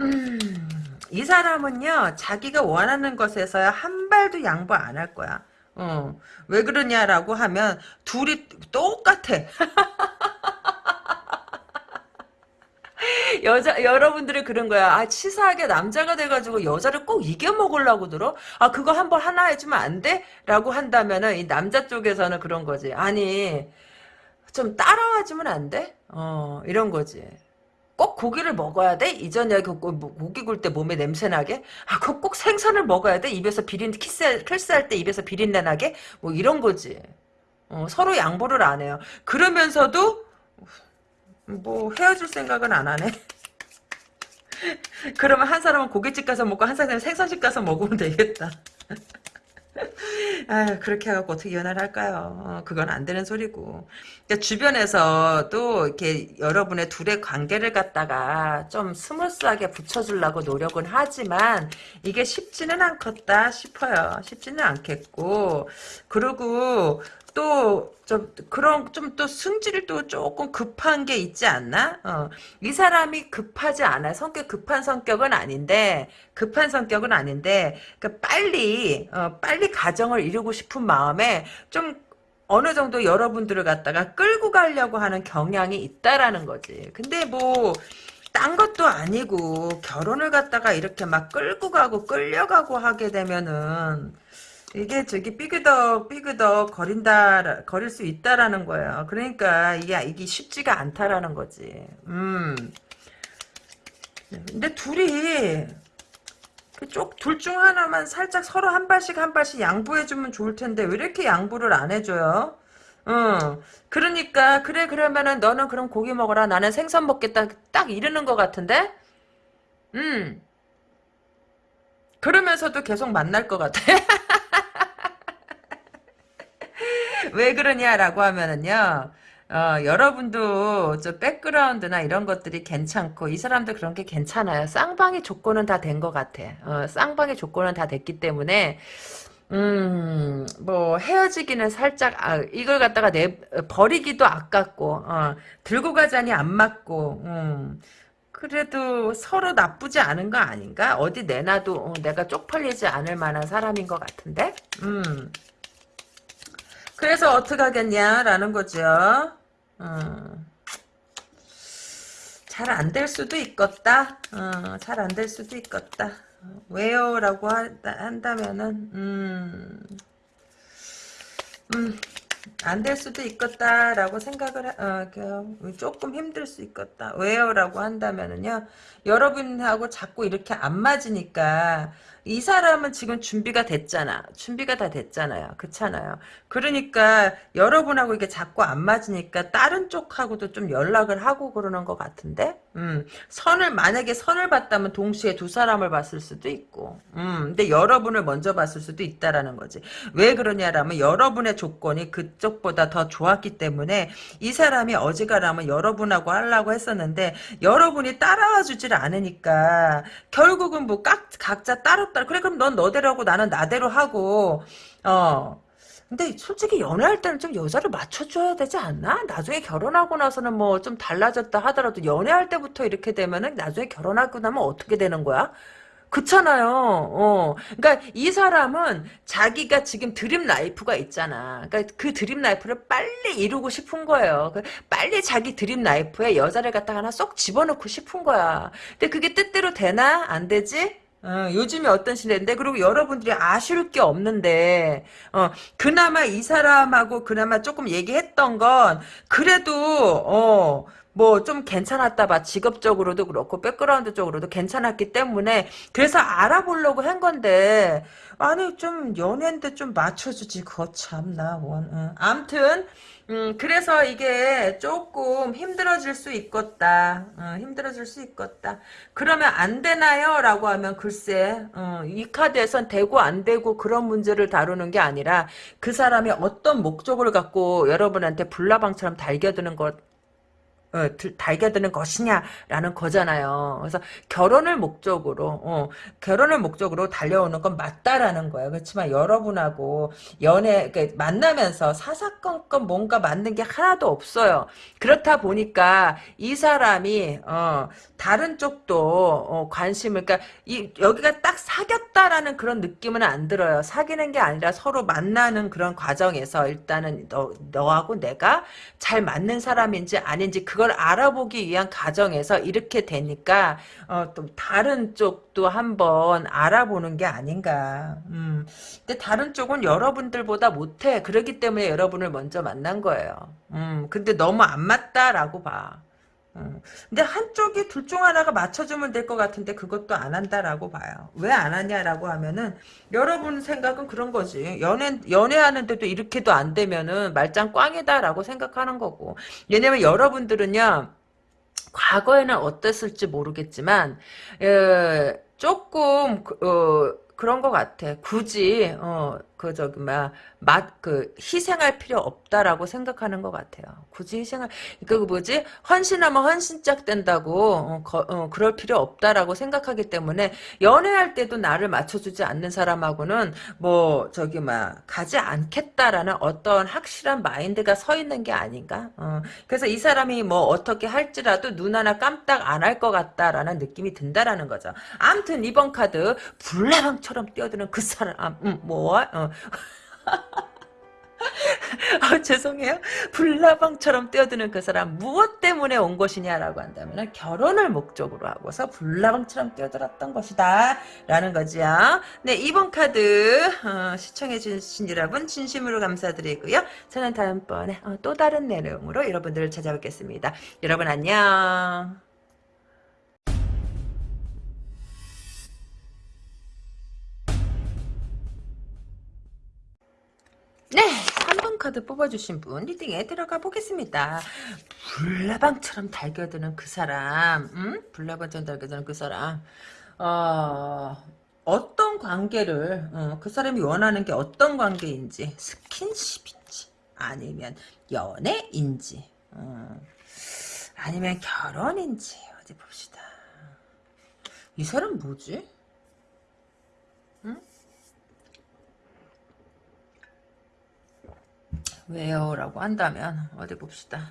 음. 이 사람은요 자기가 원하는 것에서야 한 발도 양보 안 할 거야. 어. 왜 그러냐라고 하면 둘이 똑같아. 여자 여러분들이 그런 거야. 아 치사하게 남자가 돼가지고 여자를 꼭 이겨 먹으려고 들어. 아 그거 한 번 하나 해주면 안 돼? 라고 한다면은 이 남자 쪽에서는 그런 거지. 아니 좀 따라와주면 안 돼? 어 이런 거지. 꼭 고기를 먹어야 돼? 이전에 그뭐 고기 굴 때 몸에 냄새 나게? 아, 그꼭 생선을 먹어야 돼? 입에서 비린 키스 키스할 때 입에서 비린내 나게? 뭐 이런 거지. 어, 서로 양보를 안 해요. 그러면서도 뭐 헤어질 생각은 안 하네. 그러면 한 사람은 고깃집 가서 먹고 한 사람은 생선집 가서 먹으면 되겠다. 아 그렇게 해갖고 어떻게 연애를 할까요? 어, 그건 안 되는 소리고. 그러니까 주변에서도 이렇게 여러분의 둘의 관계를 갖다가 좀 스무스하게 붙여주려고 노력은 하지만 이게 쉽지는 않겠다 싶어요. 쉽지는 않겠고. 그리고 또, 좀, 그런, 좀 또 승질도 조금 급한 게 있지 않나? 어. 이 사람이 급하지 않아요. 성격 급한 성격은 아닌데, 급한 성격은 아닌데, 그 빨리, 어, 빨리 가정을 이루고 싶은 마음에 좀 어느 정도 여러분들을 갖다가 끌고 가려고 하는 경향이 있다라는 거지. 근데 뭐, 딴 것도 아니고, 결혼을 갖다가 이렇게 막 끌고 가고 끌려가고 하게 되면은, 이게 저기 삐그덕 삐그덕 거린다 거릴 수 있다라는 거예요. 그러니까 이게 이게 쉽지가 않다라는 거지. 음. 근데 둘이 쪽둘 중 하나만 살짝 서로 한 발씩 한 발씩 양보해주면 좋을 텐데 왜 이렇게 양보를 안 해줘요? 응. 그러니까 그래 그러면은 너는 그럼 고기 먹어라 나는 생선 먹겠다 딱 이러는 것 같은데? 음. 그러면서도 계속 만날 것 같아. 왜 그러냐라고 하면은요. 어, 여러분도 저 백그라운드나 이런 것들이 괜찮고 이 사람도 그런 게 괜찮아요. 쌍방의 조건은 다 된 것 같아. 어, 쌍방의 조건은 다 됐기 때문에 음, 뭐 헤어지기는 살짝 아, 이걸 갖다가 내 버리기도 아깝고 어, 들고 가자니 안 맞고 음, 그래도 서로 나쁘지 않은 거 아닌가? 어디 내놔도 어, 내가 쪽팔리지 않을 만한 사람인 것 같은데? 음. 그래서 어떡하겠냐라는 거죠. 어. 잘안 될 수도 있겠다. 어, 잘안 될 수도 있겠다. 왜요? 라고 한다면은 음, 음, 안 될 수도 있겠다라고 생각을 어, 조금 힘들 수 있겠다. 왜요? 라고 한다면은요. 여러분하고 자꾸 이렇게 안 맞으니까 이 사람은 지금 준비가 됐잖아. 준비가 다 됐잖아요. 그렇잖아요. 그러니까 여러분하고 이게 자꾸 안 맞으니까 다른 쪽하고도 좀 연락을 하고 그러는 것 같은데 음, 선을 만약에 선을 봤다면 동시에 두 사람을 봤을 수도 있고 음, 근데 여러분을 먼저 봤을 수도 있다라는 거지. 왜 그러냐라면 여러분의 조건이 그쪽보다 더 좋았기 때문에 이 사람이 어지간하면 여러분하고 하려고 했었는데 여러분이 따라와 주질 않으니까 결국은 뭐 각, 각자 따로 따로 그래 그럼 넌 너대로 하고 나는 나대로 하고 어 근데 솔직히 연애할 때는 좀 여자를 맞춰줘야 되지 않나? 나중에 결혼하고 나서는 뭐 좀 달라졌다 하더라도 연애할 때부터 이렇게 되면은 나중에 결혼하고 나면 어떻게 되는 거야? 그렇잖아요. 어. 그러니까 이 사람은 자기가 지금 dream life가 있잖아. 그러니까 그 dream life를 빨리 이루고 싶은 거예요. 그 빨리 자기 dream life에 여자를 갖다가 하나 쏙 집어넣고 싶은 거야. 근데 그게 뜻대로 되나? 안 되지? 어, 요즘이 어떤 시대인데 그리고 여러분들이 아쉬울 게 없는데 어, 그나마 이 사람하고 그나마 조금 얘기했던 건 그래도 어, 뭐 좀 괜찮았다 봐 직업적으로도 그렇고 백그라운드 적으로도 괜찮았기 때문에 그래서 알아보려고 한 건데 아니 좀 연애인데 좀 맞춰주지 그거 참나 원 응. 암튼 음, 그래서 이게 조금 힘들어질 수 있겠다. 어, 힘들어질 수 있겠다. 그러면 안 되나요? 라고 하면 글쎄, 어, 이 카드에선 되고 안 되고 그런 문제를 다루는 게 아니라 그 사람이 어떤 목적을 갖고 여러분한테 불나방처럼 달겨드는 것, 어, 달겨드는 것이냐라는 거잖아요. 그래서 결혼을 목적으로 어, 결혼을 목적으로 달려오는 건 맞다라는 거예요. 그렇지만 여러분하고 연애 그러니까 만나면서 사사건건 뭔가 맞는 게 하나도 없어요. 그렇다 보니까 이 사람이 어, 다른 쪽도 어, 관심을 그러니까 이, 여기가 딱 사귀었다라는 그런 느낌은 안 들어요. 사귀는 게 아니라 서로 만나는 그런 과정에서 일단은 너, 너하고 내가 잘 맞는 사람인지 아닌지 그걸 알아보기 위한 과정에서 이렇게 되니까 어, 또 다른 쪽도 한번 알아보는 게 아닌가. 음. 근데 다른 쪽은 여러분들보다 못해. 그렇기 때문에 여러분을 먼저 만난 거예요. 음. 근데 너무 안 맞다라고 봐. 음. 근데 한쪽이 둘 중 하나가 맞춰주면 될 것 같은데 그것도 안 한다라고 봐요. 왜 안 하냐라고 하면은 여러분 생각은 그런 거지. 연애 연애하는데도 이렇게도 안 되면은 말짱 꽝이다라고 생각하는 거고. 왜냐면 여러분들은요. 과거에는 어땠을지 모르겠지만 에, 조금 어, 그런 것 같아. 굳이 어, 그 저기 막맛그 희생할 필요 없다라고 생각하는 것 같아요. 굳이 희생할 그 뭐지 헌신하면 헌신짝 된다고 어, 거, 어, 그럴 필요 없다라고 생각하기 때문에 연애할 때도 나를 맞춰주지 않는 사람하고는 뭐 저기 막 가지 않겠다라는 어떤 확실한 마인드가 서 있는 게 아닌가. 어, 그래서 이 사람이 뭐 어떻게 할지라도 눈 하나 깜딱 안할 것 같다라는 느낌이 든다라는 거죠. 아무튼 이번 카드 불나방처럼 뛰어드는 그 사람 음, 뭐 어, 아, 죄송해요. 불나방처럼 뛰어드는 그 사람 무엇 때문에 온 것이냐라고 한다면 결혼을 목적으로 하고서 불나방처럼 뛰어들었던 것이다 라는 거지요. 네 2번 카드 어, 시청해 주신 여러분 진심으로 감사드리고요. 저는 다음번에 어, 또 다른 내용으로 여러분들을 찾아뵙겠습니다. 여러분 안녕. 네, 3번 카드 뽑아주신 분 리딩에 들어가 보겠습니다. 불나방처럼 달겨드는 그 사람, 음? 불나방처럼 달겨드는 그 사람, 어, 어떤 관계를, 어, 그 사람이 원하는 게 어떤 관계인지, 스킨십인지, 아니면 연애인지, 어, 아니면 결혼인지, 어디 봅시다. 이 사람 뭐지? 왜요? 라고 한다면 어디 봅시다.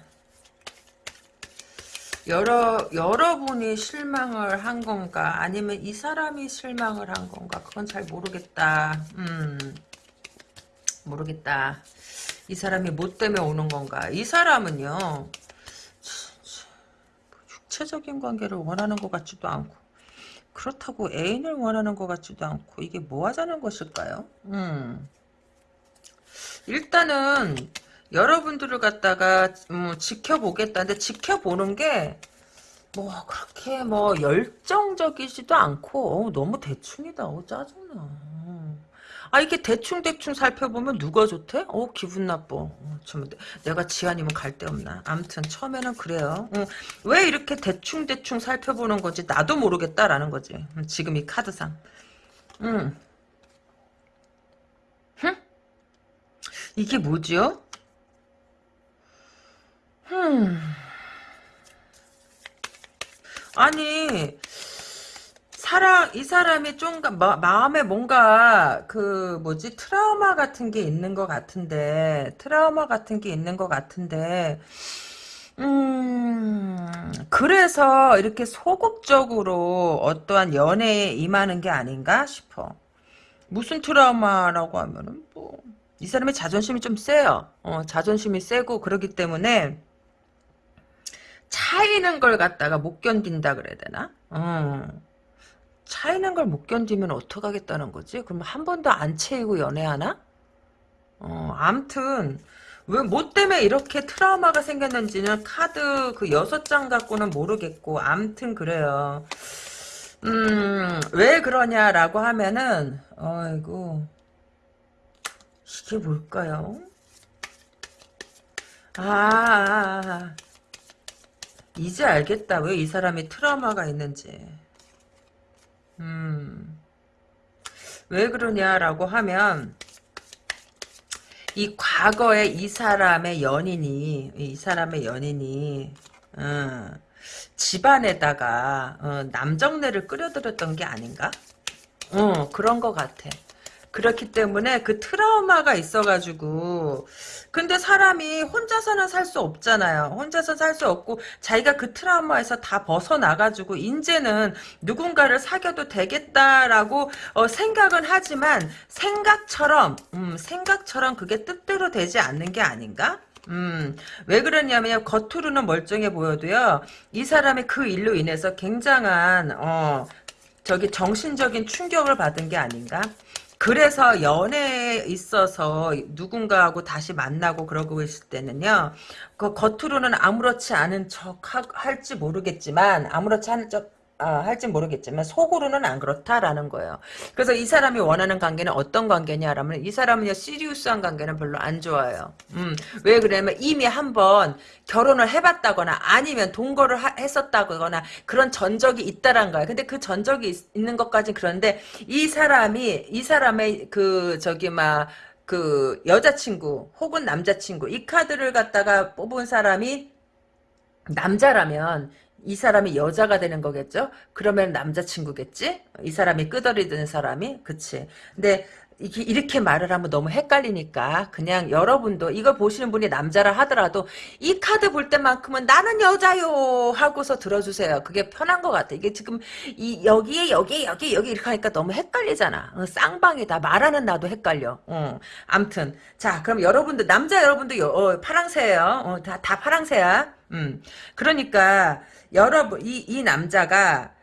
여러 여러분이 실망을 한 건가 아니면 이 사람이 실망을 한 건가 그건 잘 모르겠다. 음 모르겠다. 이 사람이 뭐 때문에 오는 건가? 이 사람은요 육체적인 관계를 원하는 것 같지도 않고 그렇다고 애인을 원하는 것 같지도 않고 이게 뭐 하자는 것일까요? 음. 일단은 여러분들을 갖다가 음, 지켜보겠다. 근데 지켜보는 게 뭐 그렇게 뭐 열정적이지도 않고 어, 너무 대충이다. 어, 짜증나. 아 이게 대충 대충 살펴보면 누가 좋대? 어 기분 나빠. 어, 참, 내가 지아님은 갈데 없나. 암튼 처음에는 그래요. 어, 왜 이렇게 대충 대충 살펴보는 건지 나도 모르겠다라는 거지. 음, 지금 이 카드상. 음. 이게 뭐지요? 흠. 아니 사람 이 사람이 좀 마, 마음에 뭔가 그 뭐지 트라우마 같은 게 있는 것 같은데 트라우마 같은 게 있는 것 같은데 음 그래서 이렇게 소극적으로 어떠한 연애에 임하는 게 아닌가 싶어 무슨 트라우마라고 하면은 뭐 이 사람의 자존심이 좀 세요. 어, 자존심이 세고 그러기 때문에 차이는 걸 갖다가 못 견딘다 그래야 되나? 어. 차이는 걸 못 견디면 어떡하겠다는 거지? 그럼 한 번도 안 채이고 연애하나? 어, 암튼 왜뭐 때문에 이렇게 트라우마가 생겼는지는 카드 그 여섯 장 갖고는 모르겠고 암튼 그래요. 음, 왜 그러냐라고 하면은 어이구 이게 뭘까요? 아, 이제 알겠다. 왜 이 사람이 트라우마가 있는지. 음, 왜 그러냐라고 하면, 이 과거에 이 사람의 연인이, 이 사람의 연인이, 어, 집안에다가, 어, 남정네를 끌어들였던 게 아닌가? 어, 그런 것 같아. 그렇기 때문에 그 트라우마가 있어가지고 근데 사람이 혼자서는 살 수 없잖아요. 혼자서 살 수 없고 자기가 그 트라우마에서 다 벗어나가지고 이제는 누군가를 사귀어도 되겠다라고 어, 생각은 하지만 생각처럼 음, 생각처럼 그게 뜻대로 되지 않는 게 아닌가? 음, 왜 그러냐면 겉으로는 멀쩡해 보여도요. 이 사람이 그 일로 인해서 굉장한 어, 저기 정신적인 충격을 받은 게 아닌가? 그래서 연애에 있어서 누군가하고 다시 만나고 그러고 있을 때는요. 그 겉으로는 아무렇지 않은 척 할지 모르겠지만 아무렇지 않은 척 아, 할지 모르겠지만 속으로는 안 그렇다라는 거예요. 그래서 이 사람이 원하는 관계는 어떤 관계냐라면 이 사람은요 시리우스한 관계는 별로 안 좋아해요. 음, 왜 그러냐면 이미 한번 결혼을 해봤다거나 아니면 동거를 하, 했었다거나 그런 전적이 있다란 거예요. 근데 그 전적이 있, 있는 것까지 그런데 이 사람이 이 사람의 그 저기 막 그 여자친구 혹은 남자친구 이 카드를 갖다가 뽑은 사람이 남자라면 이 사람이 여자가 되는 거겠죠? 그러면 남자친구겠지? 이 사람이 끄덕이는 사람이? 그치. 근데, 이렇게 말을 하면 너무 헷갈리니까 그냥 여러분도 이걸 보시는 분이 남자라 하더라도 이 카드 볼 때만큼은 나는 여자요 하고서 들어주세요. 그게 편한 것 같아. 이게 지금 이 여기에 여기에 여기 여기 이렇게 하니까 너무 헷갈리잖아. 어, 쌍방이다. 말하는 나도 헷갈려. 어. 암튼 자 그럼 여러분들 남자 여러분도 여, 어, 파랑새예요. 어, 다, 다 파랑새야. 음. 그러니까 여러분 이, 이 남자가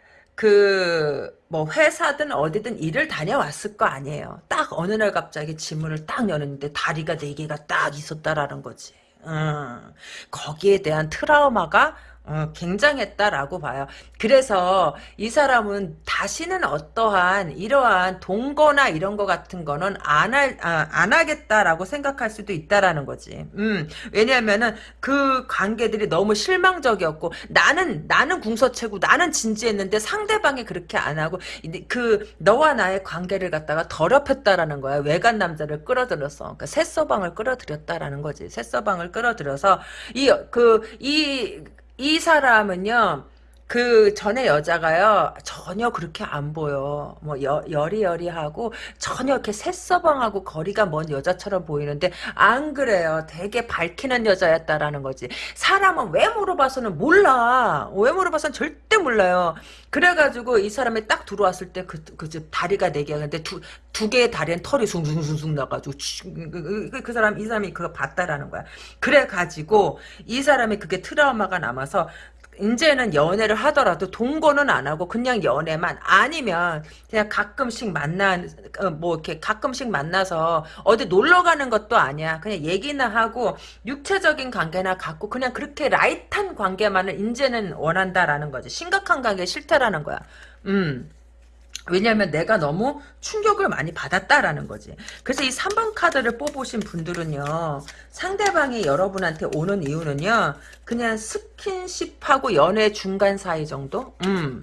그, 뭐, 회사든 어디든 일을 다녀왔을 거 아니에요. 딱 어느 날 갑자기 지문을 딱 여는데 다리가 네 개가 딱 있었다라는 거지. 음, 거기에 대한 트라우마가 어, 굉장했다라고 봐요. 그래서 이 사람은 다시는 어떠한 이러한 동거나 이런 거 같은 거는 안, 할, 아, 안 하겠다라고 생각할 수도 있다라는 거지. 음, 왜냐면은 그 관계들이 너무 실망적이었고 나는 나는 궁서체고 나는 진지했는데 상대방이 그렇게 안 하고 그 너와 나의 관계를 갖다가 더럽혔다라는 거야. 외간 남자를 끌어들여서 그러니까 새서방을 끌어들였다라는 거지. 새서방을 끌어들여서 이 그 이 이 사람은요. 그 전에 여자가요 전혀 그렇게 안 보여. 뭐 여, 여리여리하고 전혀 이렇게 새서방하고 거리가 먼 여자처럼 보이는데 안 그래요. 되게 밝히는 여자였다라는 거지. 사람은 왜 물어봐서는 몰라. 왜 물어봐서는 절대 몰라요. 그래가지고 이 사람이 딱 들어왔을 때 그 그 집 다리가 네 개야 근데 두 두 개의 다리는 털이 숭숭숭숭 나가지고 그, 그, 그, 그 사람 이 사람이 그거 봤다라는 거야. 그래가지고 이 사람이 그게 트라우마가 남아서 이제는 연애를 하더라도 동거는 안 하고 그냥 연애만 아니면 그냥 가끔씩 만나 어, 뭐 이렇게 가끔씩 만나서 어디 놀러 가는 것도 아니야. 그냥 얘기나 하고 육체적인 관계나 갖고 그냥 그렇게 light한 관계만을 이제는 원한다라는 거지. 심각한 관계 싫다라는 거야. 음 왜냐하면 내가 너무 충격을 많이 받았다라는 거지. 그래서 이 3번 카드를 뽑으신 분들은요. 상대방이 여러분한테 오는 이유는요. 그냥 스킨십하고 연애 중간 사이 정도? 음.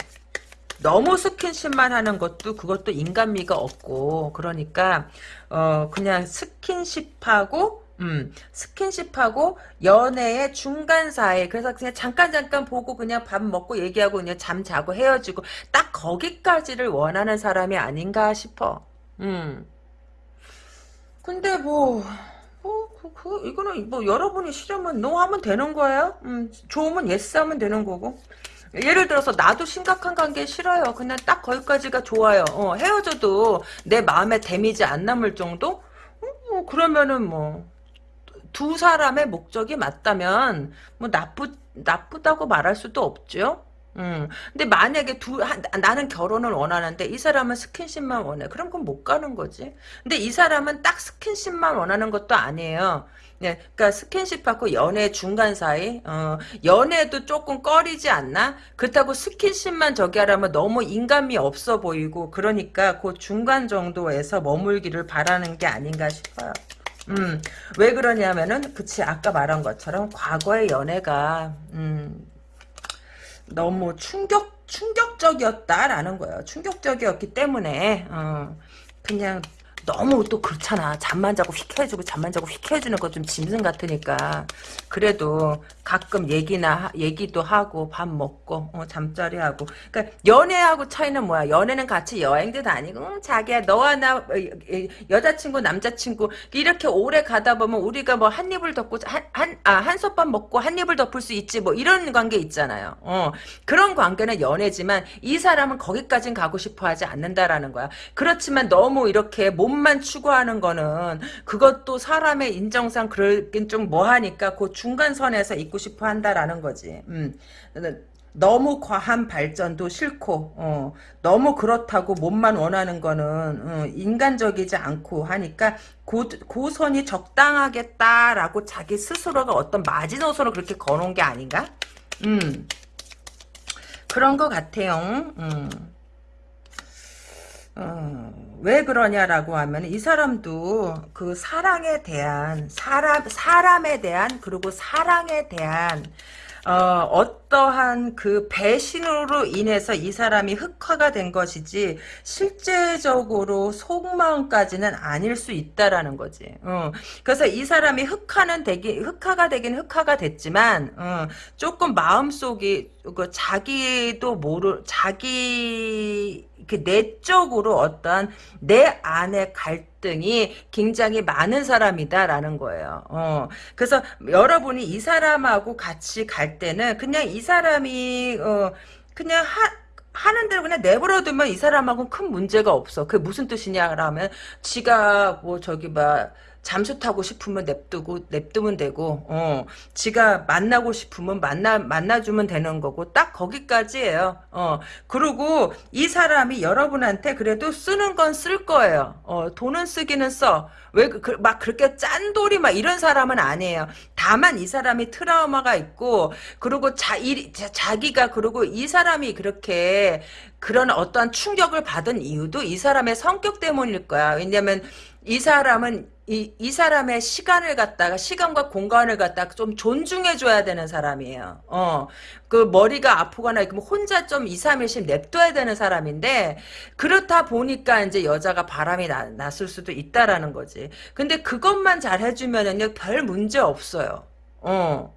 너무 스킨십만 하는 것도 그것도 인간미가 없고 그러니까 어 그냥 스킨십하고 음, 스킨십하고 연애의 중간 사이. 그래서 그냥 잠깐 잠깐 보고 그냥 밥 먹고 얘기하고 그냥 잠 자고 헤어지고 딱 거기까지를 원하는 사람이 아닌가 싶어. 음. 근데 뭐, 뭐, 그, 그, 이거는 뭐 여러분이 싫으면 no 하면 되는 거예요. 음, 좋으면 yes 하면 되는 거고. 예를 들어서 나도 심각한 관계 싫어요. 그냥 딱 거기까지가 좋아요. 어, 헤어져도 내 마음에 damage 안 남을 정도? 음, 뭐 그러면은 뭐 두 사람의 목적이 맞다면 뭐 나쁘 나쁘다고 말할 수도 없죠. 음. 근데 만약에 두 한, 나는 결혼을 원하는데 이 사람은 스킨십만 원해. 그럼 그건 못 가는 거지. 근데 이 사람은 딱 스킨십만 원하는 것도 아니에요. 네, 그러니까 스킨십하고 연애 중간 사이, 어, 연애도 조금 꺼리지 않나? 그렇다고 스킨십만 저기 하라면 너무 인간미 없어 보이고, 그러니까 그 중간 정도에서 머물기를 바라는 게 아닌가 싶어요. 음, 왜 그러냐면은, 그치, 아까 말한 것처럼, 과거의 연애가, 음, 너무 충격, 충격적이었다라는 거예요. 충격적이었기 때문에, 어, 그냥 너무 또 그렇잖아. 잠만 자고 휙 해주고 잠만 자고 휙 해주는 거 좀 짐승 같으니까 그래도 가끔 얘기나 얘기도 하고 밥 먹고 어, 잠자리 하고 그러니까 연애하고 차이는 뭐야? 연애는 같이 여행도 다니고 응, 자기야 너와 나 어, 여자친구 남자친구 이렇게 오래 가다 보면 우리가 뭐 한 입을 덮고 한한 아, 한 솥밥 먹고 한 입을 덮을 수 있지 뭐 이런 관계 있잖아요. 어, 그런 관계는 연애지만 이 사람은 거기까진 가고 싶어 하지 않는다라는 거야. 그렇지만 너무 이렇게 몸 돈만 추구하는 거는 그것도 사람의 인정상 그러긴 좀 뭐하니까 그 중간선에서 있고 싶어 한다라는 거지. 음. 너무 과한 발전도 싫고 어, 너무 그렇다고 몸만 원하는 거는 어, 인간적이지 않고 하니까 고, 고선이 적당하겠다라고 자기 스스로가 어떤 마지노선을 그렇게 거놓은 게 아닌가? 음 그런 것 같아요. 음. 어, 왜 그러냐라고 하면 이 사람도 그 사랑에 대한 사람 사람에 대한 그리고 사랑에 대한 어, 어떠한 그 배신으로 인해서 이 사람이 흑화가 된 것이지 실제적으로 속마음까지는 아닐 수 있다라는 거지. 어. 그래서 이 사람이 흑화는 되기 흑화가 되긴 흑화가 됐지만 어, 조금 마음속이 그 자기도 모르 자기 그 내적으로 어떠한 내 갈등 갈등이 굉장히 많은 사람이다라는 거예요. 어, 그래서 여러분이 이 사람하고 같이 갈 때는 그냥 이 사람이 어, 그냥 하 하는 대로 그냥 내버려두면 이 사람하고는 큰 문제가 없어. 그게 무슨 뜻이냐라면 지가 뭐 저기 막 잠수 타고 싶으면 냅두고 냅두면 되고 어 지가 만나고 싶으면 만나 만나주면 되는 거고 딱 거기까지예요. 어 그리고 이 사람이 여러분한테 그래도 쓰는 건 쓸 거예요. 어 돈은 쓰기는 써왜 그, 막 그렇게 짠돌이 막 이런 사람은 아니에요. 다만 이 사람이 트라우마가 있고 그리고 자 이, 자기가 그리고 이 사람이 그렇게 그런 어떠한 충격을 받은 이유도 이 사람의 성격 때문일 거야. 왜냐면 이 사람은 이, 이 사람의 시간을 갖다가, 시간과 공간을 갖다가 좀 존중해줘야 되는 사람이에요. 어, 그 머리가 아프거나, 그러면 혼자 좀 2, 3일씩 냅둬야 되는 사람인데, 그렇다 보니까 이제 여자가 바람이 나, 났을 수도 있다라는 거지. 근데 그것만 잘 해주면은요, 별 문제 없어요. 어.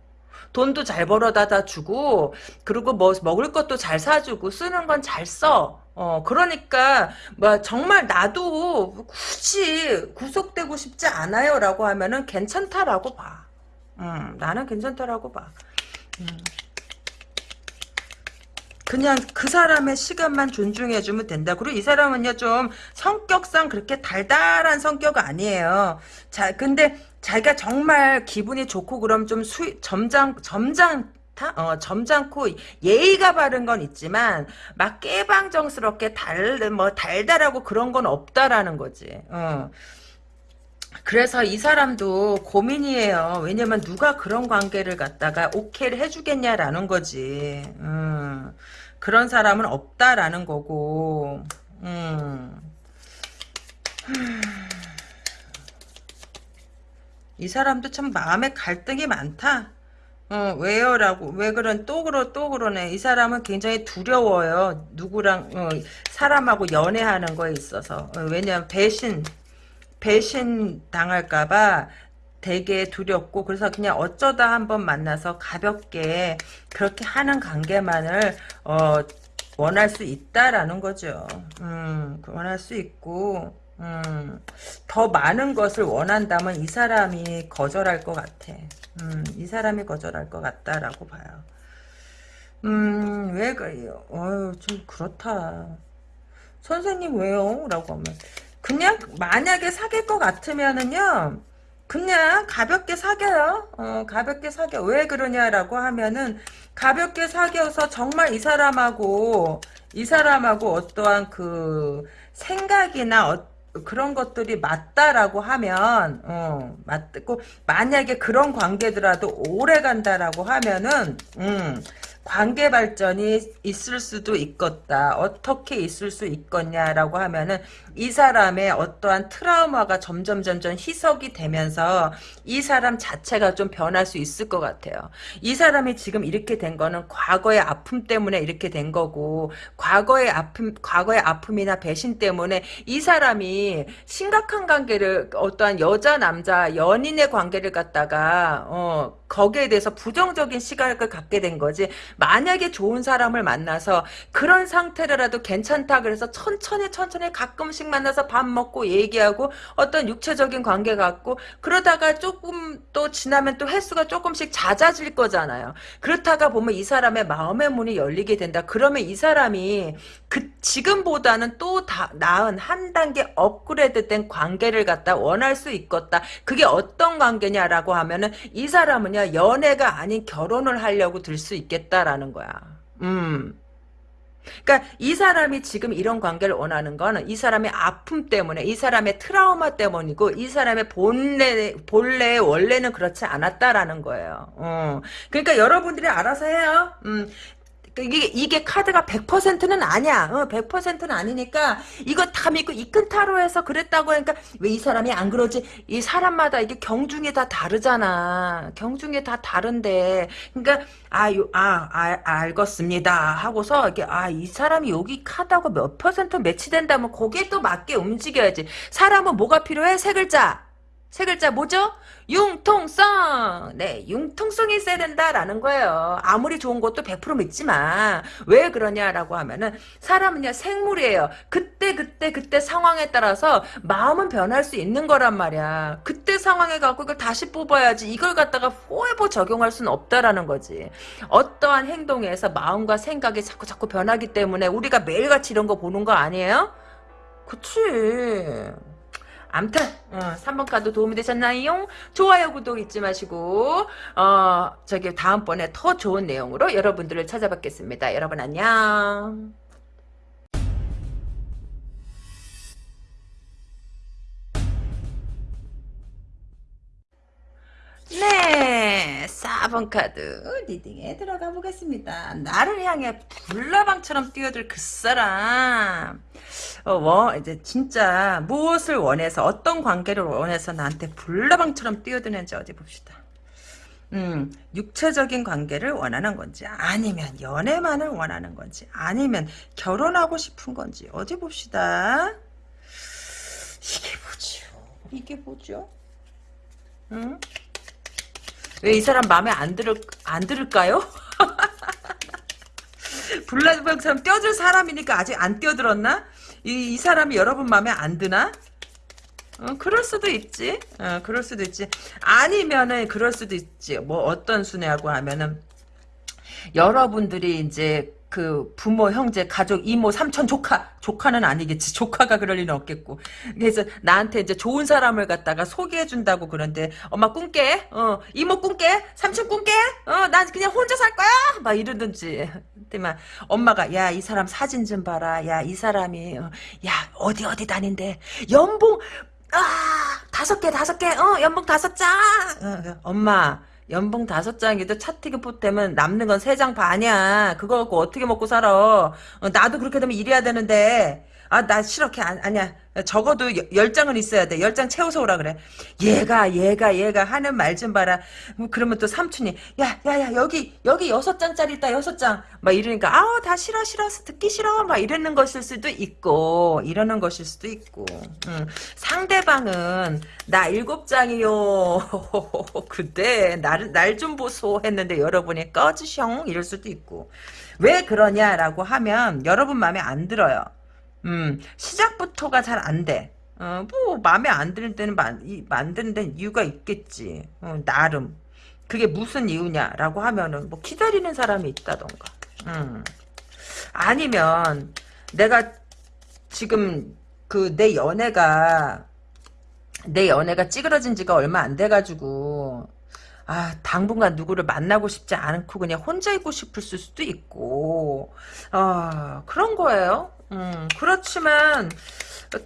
돈도 잘 벌어다 주고, 그리고 뭐, 먹을 것도 잘 사주고, 쓰는 건 잘 써. 어, 그러니까, 뭐, 정말 나도 굳이 구속되고 싶지 않아요. 라고 하면은 괜찮다라고 봐. 음, 나는 괜찮다라고 봐. 음. 그냥 그 사람의 시간만 존중해주면 된다. 그리고 이 사람은요, 좀 성격상 그렇게 달달한 성격 아니에요. 자, 근데 자기가 정말 기분이 좋고 그럼 좀 수, 점장, 점장, 어, 점잖고 예의가 바른 건 있지만 막 깨방정스럽게 달 뭐 달달하고 그런 건 없다라는 거지. 어. 그래서 이 사람도 고민이에요. 왜냐면 누가 그런 관계를 갖다가 오케이를 해주겠냐라는 거지. 음. 그런 사람은 없다라는 거고. 음. 이 사람도 참 마음에 갈등이 많다. 어, 왜요? 라고, 왜 그런, 또 그러, 또 그러네. 이 사람은 굉장히 두려워요. 누구랑, 어, 사람하고 연애하는 거에 있어서. 어, 왜냐면 배신, 배신 당할까봐 되게 두렵고, 그래서 그냥 어쩌다 한번 만나서 가볍게 그렇게 하는 관계만을, 어, 원할 수 있다라는 거죠. 음, 원할 수 있고, 음, 더 많은 것을 원한다면 이 사람이 거절할 것 같아. 음, 이 사람이 거절할 것 같다라고 봐요. 음, 왜? 어유 좀 그렇다. 선생님 왜요? 라고 하면 그냥 만약에 사귈 것 같으면은요. 그냥 가볍게 사겨요. 어, 가볍게 사겨. 왜 그러냐라고 하면은 가볍게 사겨서 정말 이 사람하고 이 사람하고 어떠한 그 생각이나 어, 그런 것들이 맞다라고 하면 어, 맞고 만약에 그런 관계더라도 오래 간다라고 하면은 음, 관계 발전이 있을 수도 있겠다. 어떻게 있을 수 있겠냐라고 하면은 이 사람의 어떠한 트라우마가 점점 점점 희석이 되면서 이 사람 자체가 좀 변할 수 있을 것 같아요. 이 사람이 지금 이렇게 된 거는 과거의 아픔 때문에 이렇게 된 거고 과거의 아픔 과거의 아픔이나 배신 때문에 이 사람이 심각한 관계를 어떠한 여자 남자 연인의 관계를 갖다가 어 거기에 대해서 부정적인 시각을 갖게 된 거지. 만약에 좋은 사람을 만나서 그런 상태라도 괜찮다 그래서 천천히 천천히 가끔씩 만나서 밥 먹고 얘기하고 어떤 육체적인 관계 갖고 그러다가 조금 또 지나면 또 횟수가 조금씩 잦아질 거잖아요. 그렇다가 보면 이 사람의 마음의 문이 열리게 된다. 그러면 이 사람이 그 지금보다는 또 다, 나은 한 단계 업그레이드된 관계를 갖다 원할 수 있겠다. 그게 어떤 관계냐라고 하면은 이 사람은요 연애가 아닌 결혼을 하려고 들 수 있겠다라는 거야. 음. 그러니까 이 사람이 지금 이런 관계를 원하는 거는 이 사람의 아픔 때문에 이 사람의 트라우마 때문이고 이 사람의 본래 본래 원래는 그렇지 않았다라는 거예요. 어. 그러니까 여러분들이 알아서 해요. 음. 이게, 이게 카드가 100%는 아니야. 어, 100%는 아니니까 이거 다 믿고 이끈타로 해서 그랬다고 하니까 왜 이 사람이 안 그러지? 이 사람마다 이게 경중이 다 다르잖아. 경중이 다 다른데. 그러니까 아, 요, 아, 아, 알겠습니다. 하고서 이게 아, 이 사람이 여기 카드하고 몇 퍼센트 매치된다면 거기에 또 맞게 움직여야지. 사람은 뭐가 필요해? 세 글자. 세 글자 뭐죠? 융통성. 네, 융통성이 있어야 된다라는 거예요. 아무리 좋은 것도 100% 믿지 마. 왜 그러냐라고 하면은 사람은요 생물이에요. 그때 그때 그때 상황에 따라서 마음은 변할 수 있는 거란 말이야. 그때 상황에 갖고 이걸 다시 뽑아야지. 이걸 갖다가 포에버 적용할 수는 없다라는 거지. 어떠한 행동에서 마음과 생각이 자꾸 자꾸 변하기 때문에 우리가 매일같이 이런 거 보는 거 아니에요? 그치. 암튼 어, 3번 카드 도움이 되셨나요? 좋아요 구독 잊지 마시고 어 저기 다음번에 더 좋은 내용으로 여러분들을 찾아뵙겠습니다. 여러분 안녕. 네, 4번 카드 리딩에 들어가 보겠습니다. 나를 향해 불나방처럼 뛰어들 그 사람. 어, 뭐, 이제 진짜 무엇을 원해서 어떤 관계를 원해서 나한테 불나방처럼 뛰어드는지 어디 봅시다. 음, 육체적인 관계를 원하는 건지 아니면 연애만을 원하는 건지 아니면 결혼하고 싶은 건지 어디 봅시다. 이게 뭐죠? 이게 뭐죠? 응? 왜 이 사람 마음에 안 들을 안 들을까요? 불나방처럼 뛰어들 사람이니까 아직 안 뛰어들었나? 이, 이 사람이 여러분 마음에 안 드나? 어, 그럴 수도 있지. 어, 그럴 수도 있지. 아니면은 그럴 수도 있지. 뭐 어떤 순애하고 하면은 여러분들이 이제 그 부모, 형제, 가족, 이모, 삼촌, 조카, 조카는 아니겠지. 조카가 그럴 리는 없겠고. 그래서 나한테 이제 좋은 사람을 갖다가 소개해 준다고 그런데 엄마 꿈깨, 어, 이모 꿈깨, 삼촌 꿈깨, 어, 난 그냥 혼자 살 거야. 막 이러든지. 그때만 엄마가 야 이 사람 사진 좀 봐라. 야 이 사람이 어, 야 어디 어디 다닌대. 연봉 아 다섯 개 다섯 개, 어 연봉 다섯 장. 어, 엄마. 연봉 다섯 장이도 차트기 포템은 남는 건 세 장 반이야. 그거 갖고 어떻게 먹고 살아. 어, 나도 그렇게 되면 일해야 되는데. 아, 나 싫어. 걔 아, 아니야. 적어도 여- 열 장은 있어야 돼. 열 장 채워서 오라 그래. 얘가, 얘가, 얘가 하는 말 좀 봐라. 뭐 그러면 또 삼촌이, 야, 야, 야, 여기, 여기 여섯 장짜리 있다, 여섯 장. 막 이러니까, 아우, 다 싫어, 싫어, 듣기 싫어. 막 이러는 것일 수도 있고, 이러는 것일 수도 있고. 음, 상대방은, 나 일곱 장이요. 그때, 날, 날좀 보소. 했는데 여러분이 꺼지셩. 이럴 수도 있고. 왜 그러냐라고 하면, 여러분 마음에 안 들어요. 음, 시작부터가 잘 안 돼. 어, 뭐, 마음에 안 드는 때는 만, 이, 만드는 데는 이유가 있겠지. 어, 나름. 그게 무슨 이유냐라고 하면은, 뭐, 기다리는 사람이 있다던가. 음. 아니면, 내가 지금, 그, 내 연애가, 내 연애가 찌그러진 지가 얼마 안 돼가지고, 아, 당분간 누구를 만나고 싶지 않고 그냥 혼자 있고 싶을 수도 있고, 어, 그런 거예요. 음, 그렇지만,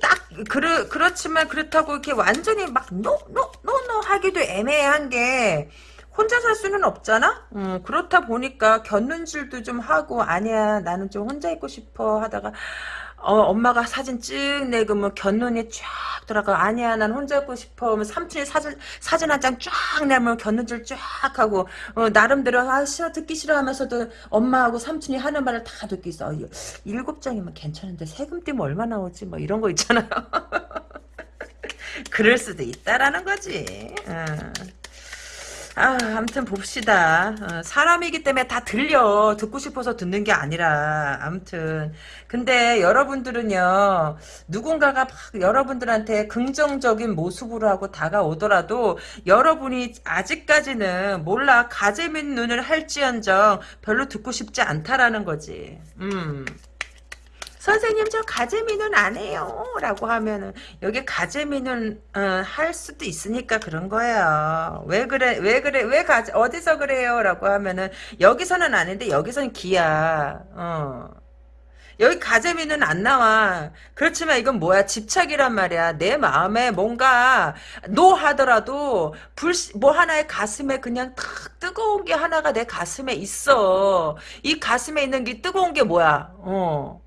딱, 그르, 그렇지만 그렇다고 이렇게 완전히 막, no, no, no, no 하기도 애매한 게, 혼자 살 수는 없잖아? 음, 그렇다 보니까 곁눈질도 좀 하고, 아니야, 나는 좀 혼자 있고 싶어 하다가, 어, 엄마가 사진 쭉 내그면 곁눈이 쫙 들어가. 아니야, 난 혼자 있고 싶어. 하면 삼촌이 사진, 사진 한 장 쫙 내면 견눈질 쫙 하고, 어, 나름대로, 아, 싫어, 듣기 싫어 하면서도 엄마하고 삼촌이 하는 말을 다 듣고 있어. 어, 일곱 장이면 괜찮은데 세금 떼면 얼마 나오지? 뭐 이런 거 있잖아요. 그럴 수도 있다라는 거지. 어. 아, 아무튼 봅시다. 어, 사람이기 때문에 다 들려. 듣고 싶어서 듣는 게 아니라. 아무튼. 근데 여러분들은요, 누군가가 막 여러분들한테 긍정적인 모습으로 하고 다가오더라도 여러분이 아직까지는 몰라. 가재민 눈을 할지언정 별로 듣고 싶지 않다라는 거지. 음. 선생님 저 가재미는 안 해요. 라고 하면은 여기 가재미는 어, 할 수도 있으니까 그런 거예요. 왜 그래 왜 그래 왜 가, 어디서 그래요? 라고 하면은 여기서는 아닌데 여기서는 기야. 어. 여기 가재미는 안 나와. 그렇지만 이건 뭐야? 집착이란 말이야. 내 마음에 뭔가 노하더라도 불 뭐 하나의 가슴에 그냥 탁 뜨거운 게 하나가 내 가슴에 있어. 이 가슴에 있는 게 뜨거운 게 뭐야? 어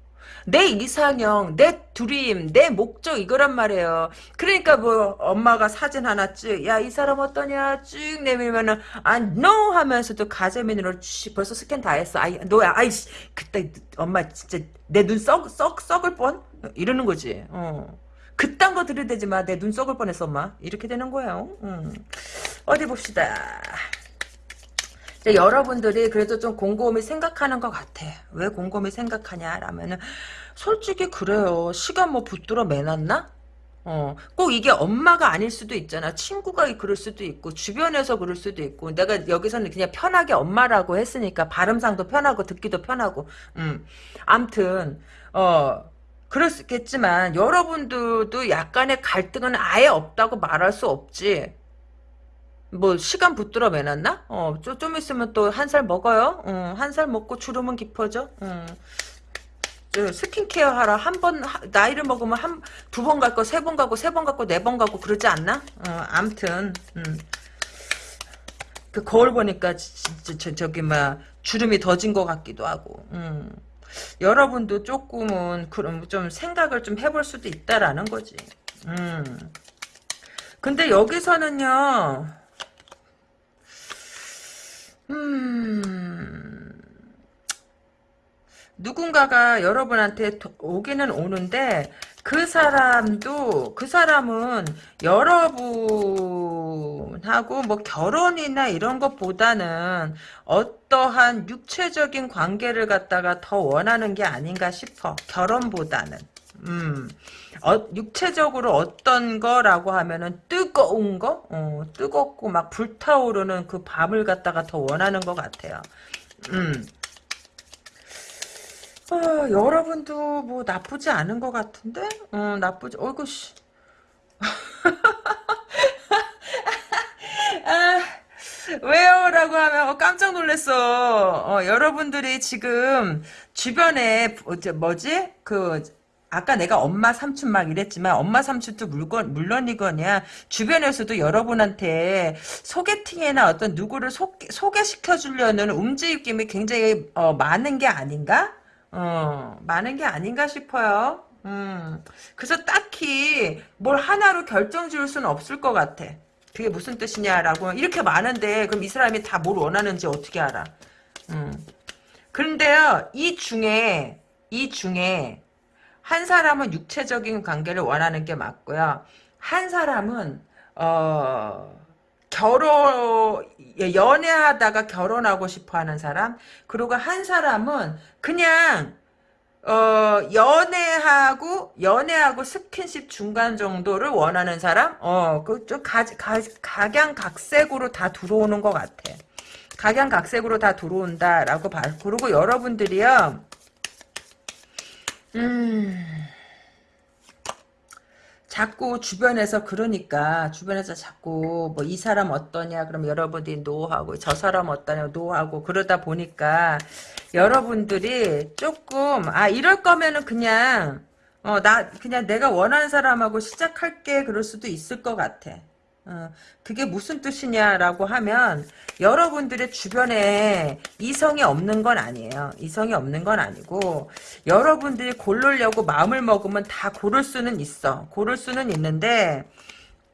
내 이상형, 내 드림, 내 목적 이거란 말이에요. 그러니까 뭐 엄마가 사진 하나 쭉, 야 이 사람 어떠냐 쭉 내밀면은 아 no 하면서도 가재민으로 쭉 벌써 스캔 다 했어. 아이 너야 아이씨 그때 엄마 진짜 내 눈 썩 썩 썩을 뻔 이러는 거지. 어. 그딴 거 들이대지 마. 내 눈 썩을 뻔했어, 엄마. 이렇게 되는 거예요. 음. 어디 봅시다. 이제 여러분들이 그래도 좀 곰곰이 생각하는 것 같아. 왜 곰곰이 생각하냐라면은 솔직히 그래요. 시간 뭐 붙들어 매놨나? 어, 꼭 이게 엄마가 아닐 수도 있잖아. 친구가 그럴 수도 있고, 주변에서 그럴 수도 있고, 내가 여기서는 그냥 편하게 엄마라고 했으니까, 발음상도 편하고, 듣기도 편하고, 음. 암튼, 어, 그렇겠지만, 여러분들도 약간의 갈등은 아예 없다고 말할 수 없지. 뭐 시간 붙들어 매놨나? 어, 좀, 좀 있으면 또 한 살 먹어요. 어, 한살 먹고 주름은 깊어져. 어. 저 스킨케어 하라 한 번 나이를 먹으면 한 두 번 갈 거 세 번 가고 세 번 가고 네 번 가고 그러지 않나? 어, 암튼 음. 그 거울 보니까 진짜 저, 저기 막 주름이 더 진 것 같기도 하고. 음. 여러분도 조금은 그럼 좀 생각을 좀 해볼 수도 있다라는 거지. 음. 근데 여기서는요. 음, 누군가가 여러분한테 오기는 오는데 그 사람도 그 사람은 여러분하고 뭐 결혼이나 이런 것보다는 어떠한 육체적인 관계를 갖다가 더 원하는 게 아닌가 싶어. 결혼보다는 음 어, 육체적으로 어떤 거라고 하면은 뜨거운 거, 어, 뜨겁고 막 불타오르는 그 밤을 갖다가 더 원하는 것 같아요. 음. 어, 여러분도 뭐 나쁘지 않은 것 같은데? 어, 나쁘지, 어이구, 씨. 아, 왜요? 라고 하면 어, 깜짝 놀랐어. 어, 여러분들이 지금 주변에 뭐지? 그 아까 내가 엄마 삼촌 막 이랬지만 엄마 삼촌도 물건 물론이거냐 주변에서도 여러분한테 소개팅이나 어떤 누구를 소, 소개시켜 주려는 움직임이 굉장히 어, 많은 게 아닌가? 어, 많은 게 아닌가 싶어요. 음, 그래서 딱히 뭘 하나로 결정 지을 수는 없을 것 같아. 그게 무슨 뜻이냐라고 이렇게 많은데 그럼 이 사람이 다 뭘 원하는지 어떻게 알아? 음. 그런데요 이 중에 이 중에 한 사람은 육체적인 관계를 원하는 게 맞고요. 한 사람은 어 결혼 예, 연애하다가 결혼하고 싶어하는 사람 그리고 한 사람은 그냥 어 연애하고 연애하고 스킨십 중간 정도를 원하는 사람? 어그좀 각양각색으로 다 들어오는 것 같아. 각양각색으로 다 들어온다라고 봐. 그리고 여러분들이요 음. 자꾸 주변에서 그러니까 주변에서 자꾸 뭐 이 사람 어떠냐 그럼 여러분들이 노하고 저 사람 어떠냐 노하고 그러다 보니까 여러분들이 조금 아 이럴 거면은 그냥 어 나 그냥 내가 원하는 사람하고 시작할게 그럴 수도 있을 것 같아. 어, 그게 무슨 뜻이냐라고 하면 여러분들의 주변에 이성이 없는 건 아니에요. 이성이 없는 건 아니고 여러분들이 고르려고 마음을 먹으면 다 고를 수는 있어. 고를 수는 있는데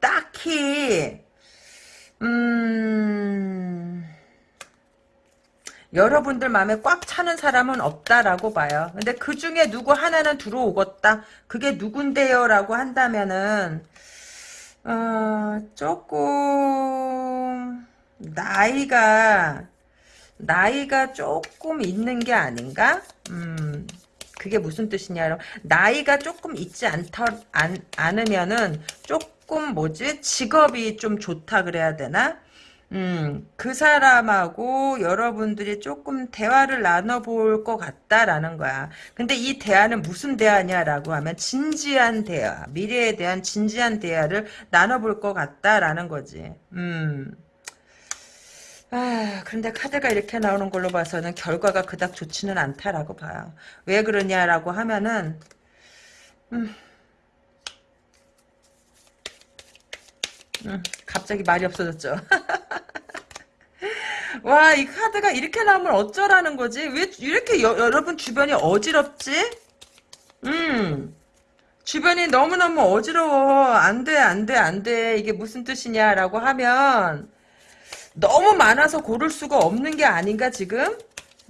딱히 음... 여러분들 마음에 꽉 차는 사람은 없다라고 봐요. 근데 그 중에 누구 하나는 들어오겠다. 그게 누군데요? 라고 한다면은 어, 조금 나이가 나이가 조금 있는 게 아닌가? 음, 그게 무슨 뜻이냐? 나이가 조금 있지 않다 안, 않으면은 조금 뭐지? 직업이 좀 좋다 그래야 되나? 음, 그 사람하고 여러분들이 조금 대화를 나눠볼 것 같다라는 거야. 근데 이 대화는 무슨 대화냐라고 하면 진지한 대화, 미래에 대한 진지한 대화를 나눠볼 것 같다라는 거지. 음. 아, 그런데 카드가 이렇게 나오는 걸로 봐서는 결과가 그닥 좋지는 않다라고 봐요. 왜 그러냐라고 하면은, 음, 음, 갑자기 말이 없어졌죠. 와, 이 카드가 이렇게 나오면 어쩌라는 거지? 왜 이렇게 여, 여러분 주변이 어지럽지? 음. 주변이 너무너무 어지러워. 안 돼, 안 돼, 안 돼. 이게 무슨 뜻이냐라고 하면 너무 많아서 고를 수가 없는 게 아닌가, 지금?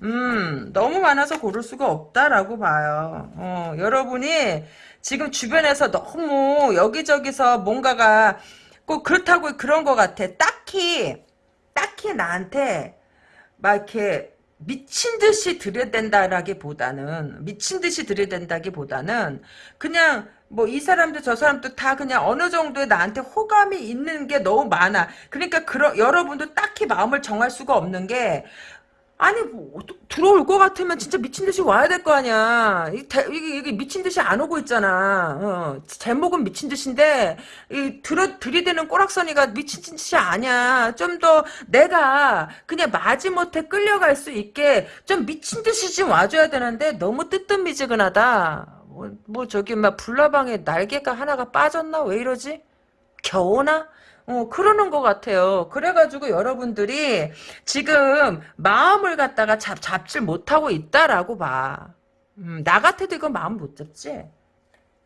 음, 너무 많아서 고를 수가 없다라고 봐요. 어, 여러분이 지금 주변에서 너무 여기저기서 뭔가가 꼭 그렇다고 그런 것 같아. 딱히 딱히 나한테 막 이렇게 미친 듯이 들여댄다라기보다는 미친 듯이 들여댄다기보다는 그냥 뭐 이 사람도 저 사람도 다 그냥 어느 정도의 나한테 호감이 있는 게 너무 많아. 그러니까 그러, 여러분도 딱히 마음을 정할 수가 없는 게 아니 뭐 들어올 것 같으면 진짜 미친 듯이 와야 될 거 아니야. 이게, 이게 미친 듯이 안 오고 있잖아. 어, 제목은 미친 듯인데 이 들어 들이대는 꼬락서니가 미친 듯이 아니야. 좀 더 내가 그냥 마지못해 끌려갈 수 있게 좀 미친 듯이 좀 와줘야 되는데 너무 뜨뜻미지근하다. 뭐, 뭐 저기 막 불나방에 날개가 하나가 빠졌나 왜 이러지? 겨우나? 어, 그러는 것 같아요. 그래가지고 여러분들이 지금 마음을 갖다가 잡, 잡질 못하고 있다라고 봐. 음, 나 같아도 이거 마음 못 잡지?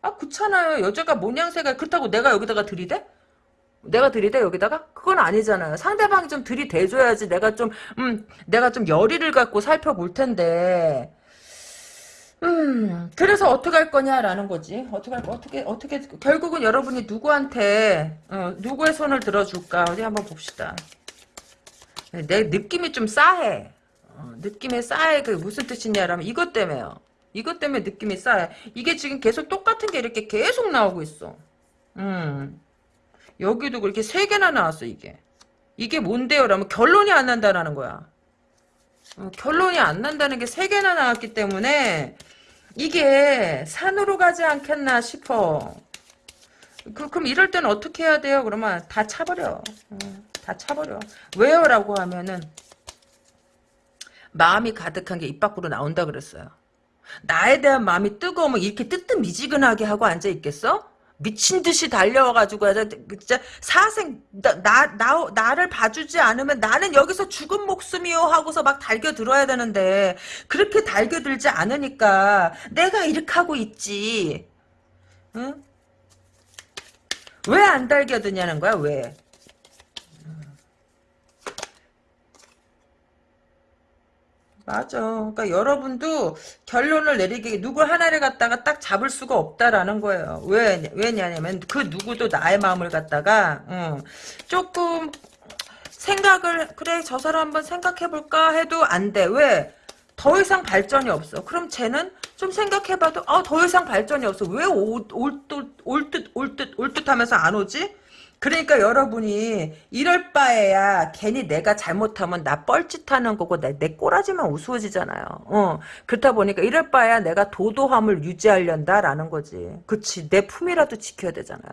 아, 그렇잖아요. 여자가 모양새가 그렇다고 내가 여기다가 들이대? 내가 들이대 여기다가? 그건 아니잖아요. 상대방이 좀 들이대줘야지 내가 좀, 음, 내가 좀 열의를 갖고 살펴볼 텐데. 음, 그래서 어떻게 할 거냐라는 거지. 어떻게 할 거, 어떻게, 어떻게, 결국은 여러분이 누구한테, 어, 누구의 손을 들어줄까? 어디 한번 봅시다. 내 느낌이 좀 싸해. 어, 느낌이 싸해. 그게 무슨 뜻이냐라면 이것 때문에요. 이것 때문에 느낌이 싸해. 이게 지금 계속 똑같은 게 이렇게 계속 나오고 있어. 음. 여기도 그렇게 세 개나 나왔어, 이게. 이게 뭔데요? 라면 결론이 안 난다라는 거야. 어, 결론이 안 난다는 게 세 개나 나왔기 때문에 이게 산으로 가지 않겠나 싶어. 그, 그럼 이럴 때는 어떻게 해야 돼요? 그러면 다 차버려. 어, 다 차버려. 왜요? 라고 하면은 마음이 가득한 게 입 밖으로 나온다 그랬어요. 나에 대한 마음이 뜨거우면 이렇게 뜨뜻미지근하게 하고 앉아 있겠어? 미친 듯이 달려와가지고 진짜 사생 나, 나, 나 나를 봐주지 않으면 나는 여기서 죽은 목숨이요 하고서 막 달겨 들어야 되는데 그렇게 달겨 들지 않으니까 내가 이렇게 하고 있지 응? 왜 안 달겨 드냐는 거야 왜 맞아. 그러니까 여러분도 결론을 내리게 누구 하나를 갖다가 딱 잡을 수가 없다라는 거예요. 왜 왜냐냐면 그 누구도 나의 마음을 갖다가 어, 조금 생각을 그래 저 사람 한번 생각해 볼까 해도 안 돼. 왜? 더 이상 발전이 없어. 그럼 쟤는 좀 생각해봐도 아, 더 이상 발전이 없어. 왜 올 듯 올 듯 올듯 하면서 안 오지? 그러니까 여러분이 이럴 바에야 괜히 내가 잘못하면 나 뻘짓하는 거고 내, 내 꼬라지만 우스워지잖아요. 어 그렇다 보니까 이럴 바에야 내가 도도함을 유지하련다라는 거지. 그치 내 품이라도 지켜야 되잖아요.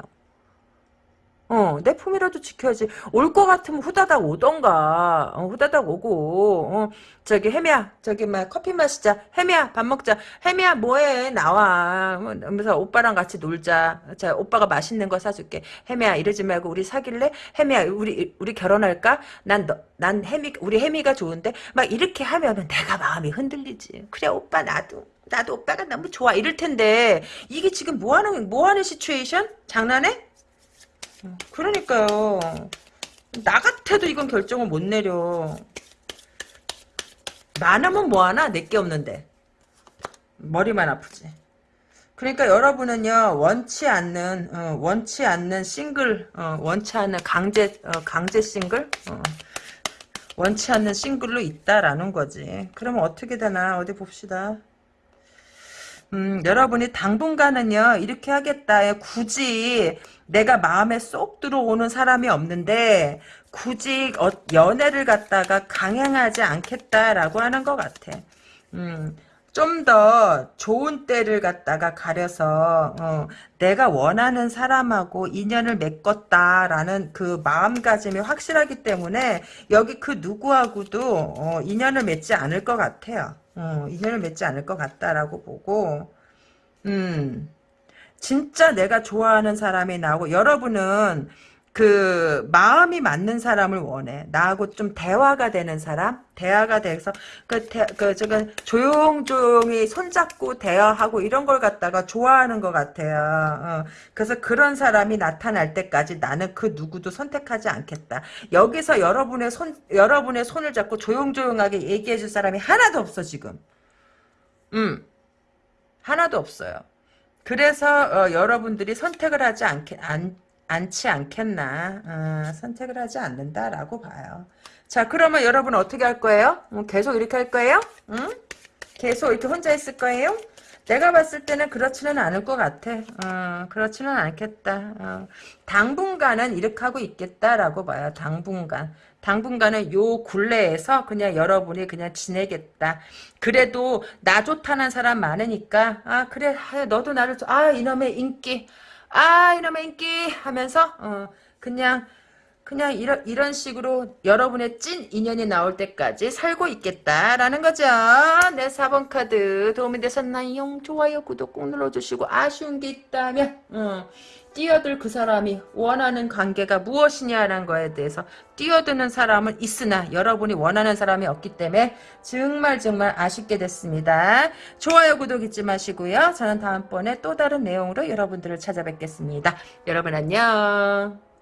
어, 내 품이라도 지켜야지. 올 것 같으면 후다닥 오던가. 어, 후다닥 오고, 어, 저기, 혜미야, 저기, 막, 커피 마시자. 혜미야, 밥 먹자. 혜미야, 뭐해? 나와. 뭐, 오빠랑 같이 놀자. 자, 오빠가 맛있는 거 사줄게. 혜미야, 이러지 말고, 우리 사귈래? 혜미야, 우리, 우리 결혼할까? 난, 너, 난 혜미, 우리 혜미가 좋은데? 막 이렇게 하면은 내가 마음이 흔들리지. 그래, 오빠, 나도. 나도 오빠가 너무 좋아. 이럴 텐데, 이게 지금 뭐 하는, 뭐 하는 시츄에이션? 장난해? 그러니까요. 나 같아도 이건 결정을 못 내려. 많으면 뭐하나? 내게 없는데. 머리만 아프지. 그러니까 여러분은요 원치 않는 어, 원치 않는 싱글 어, 원치 않는 강제 어, 강제 싱글 어, 원치 않는 싱글로 있다라는 거지. 그러면 어떻게 되나 어디 봅시다. 음, 여러분이 당분간은요 이렇게 하겠다. 굳이 내가 마음에 쏙 들어오는 사람이 없는데 굳이 어, 연애를 갖다가 강행하지 않겠다라고 하는 것 같아. 음, 좀 더 좋은 때를 갖다가 가려서 어, 내가 원하는 사람하고 인연을 맺었다라는 그 마음가짐이 확실하기 때문에 여기 그 누구하고도 어, 인연을 맺지 않을 것 같아요. 어, 인연을 맺지 않을 것 같다라고 보고 음 진짜 내가 좋아하는 사람이 나오고 여러분은 그 마음이 맞는 사람을 원해. 나하고 좀 대화가 되는 사람, 대화가 돼서 그, 대, 그 저건 조용조용히 손잡고 대화하고 이런 걸 갖다가 좋아하는 것 같아요. 어. 그래서 그런 사람이 나타날 때까지 나는 그 누구도 선택하지 않겠다. 여기서 여러분의 손 여러분의 손을 잡고 조용조용하게 얘기해줄 사람이 하나도 없어 지금. 음 하나도 없어요. 그래서 어, 여러분들이 선택을 하지 않게 안, 않지 않겠나 어, 선택을 하지 않는다라고 봐요. 자 그러면 여러분 어떻게 할 거예요? 음, 계속 이렇게 할 거예요? 응? 계속 이렇게 혼자 있을 거예요? 내가 봤을 때는 그렇지는 않을 것 같아. 어, 그렇지는 않겠다. 어, 당분간은 이렇게 하고 있겠다라고 봐요. 당분간. 당분간은 요 굴레에서 그냥 여러분이 그냥 지내겠다. 그래도 나 좋다는 사람 많으니까 아 그래 아, 너도 나를 좋- 아 이놈의 인기 아 이놈의 인기 하면서 어, 그냥 그냥 이런, 이런 식으로 여러분의 찐 인연이 나올 때까지 살고 있겠다라는 거죠. 네, 4번 카드 도움이 되셨나요? 좋아요, 구독 꼭 눌러주시고 아쉬운 게 있다면 어, 뛰어들 그 사람이 원하는 관계가 무엇이냐라는 거에 대해서 뛰어드는 사람은 있으나 여러분이 원하는 사람이 없기 때문에 정말 정말 아쉽게 됐습니다. 좋아요, 구독 잊지 마시고요. 저는 다음번에 또 다른 내용으로 여러분들을 찾아뵙겠습니다. 여러분 안녕.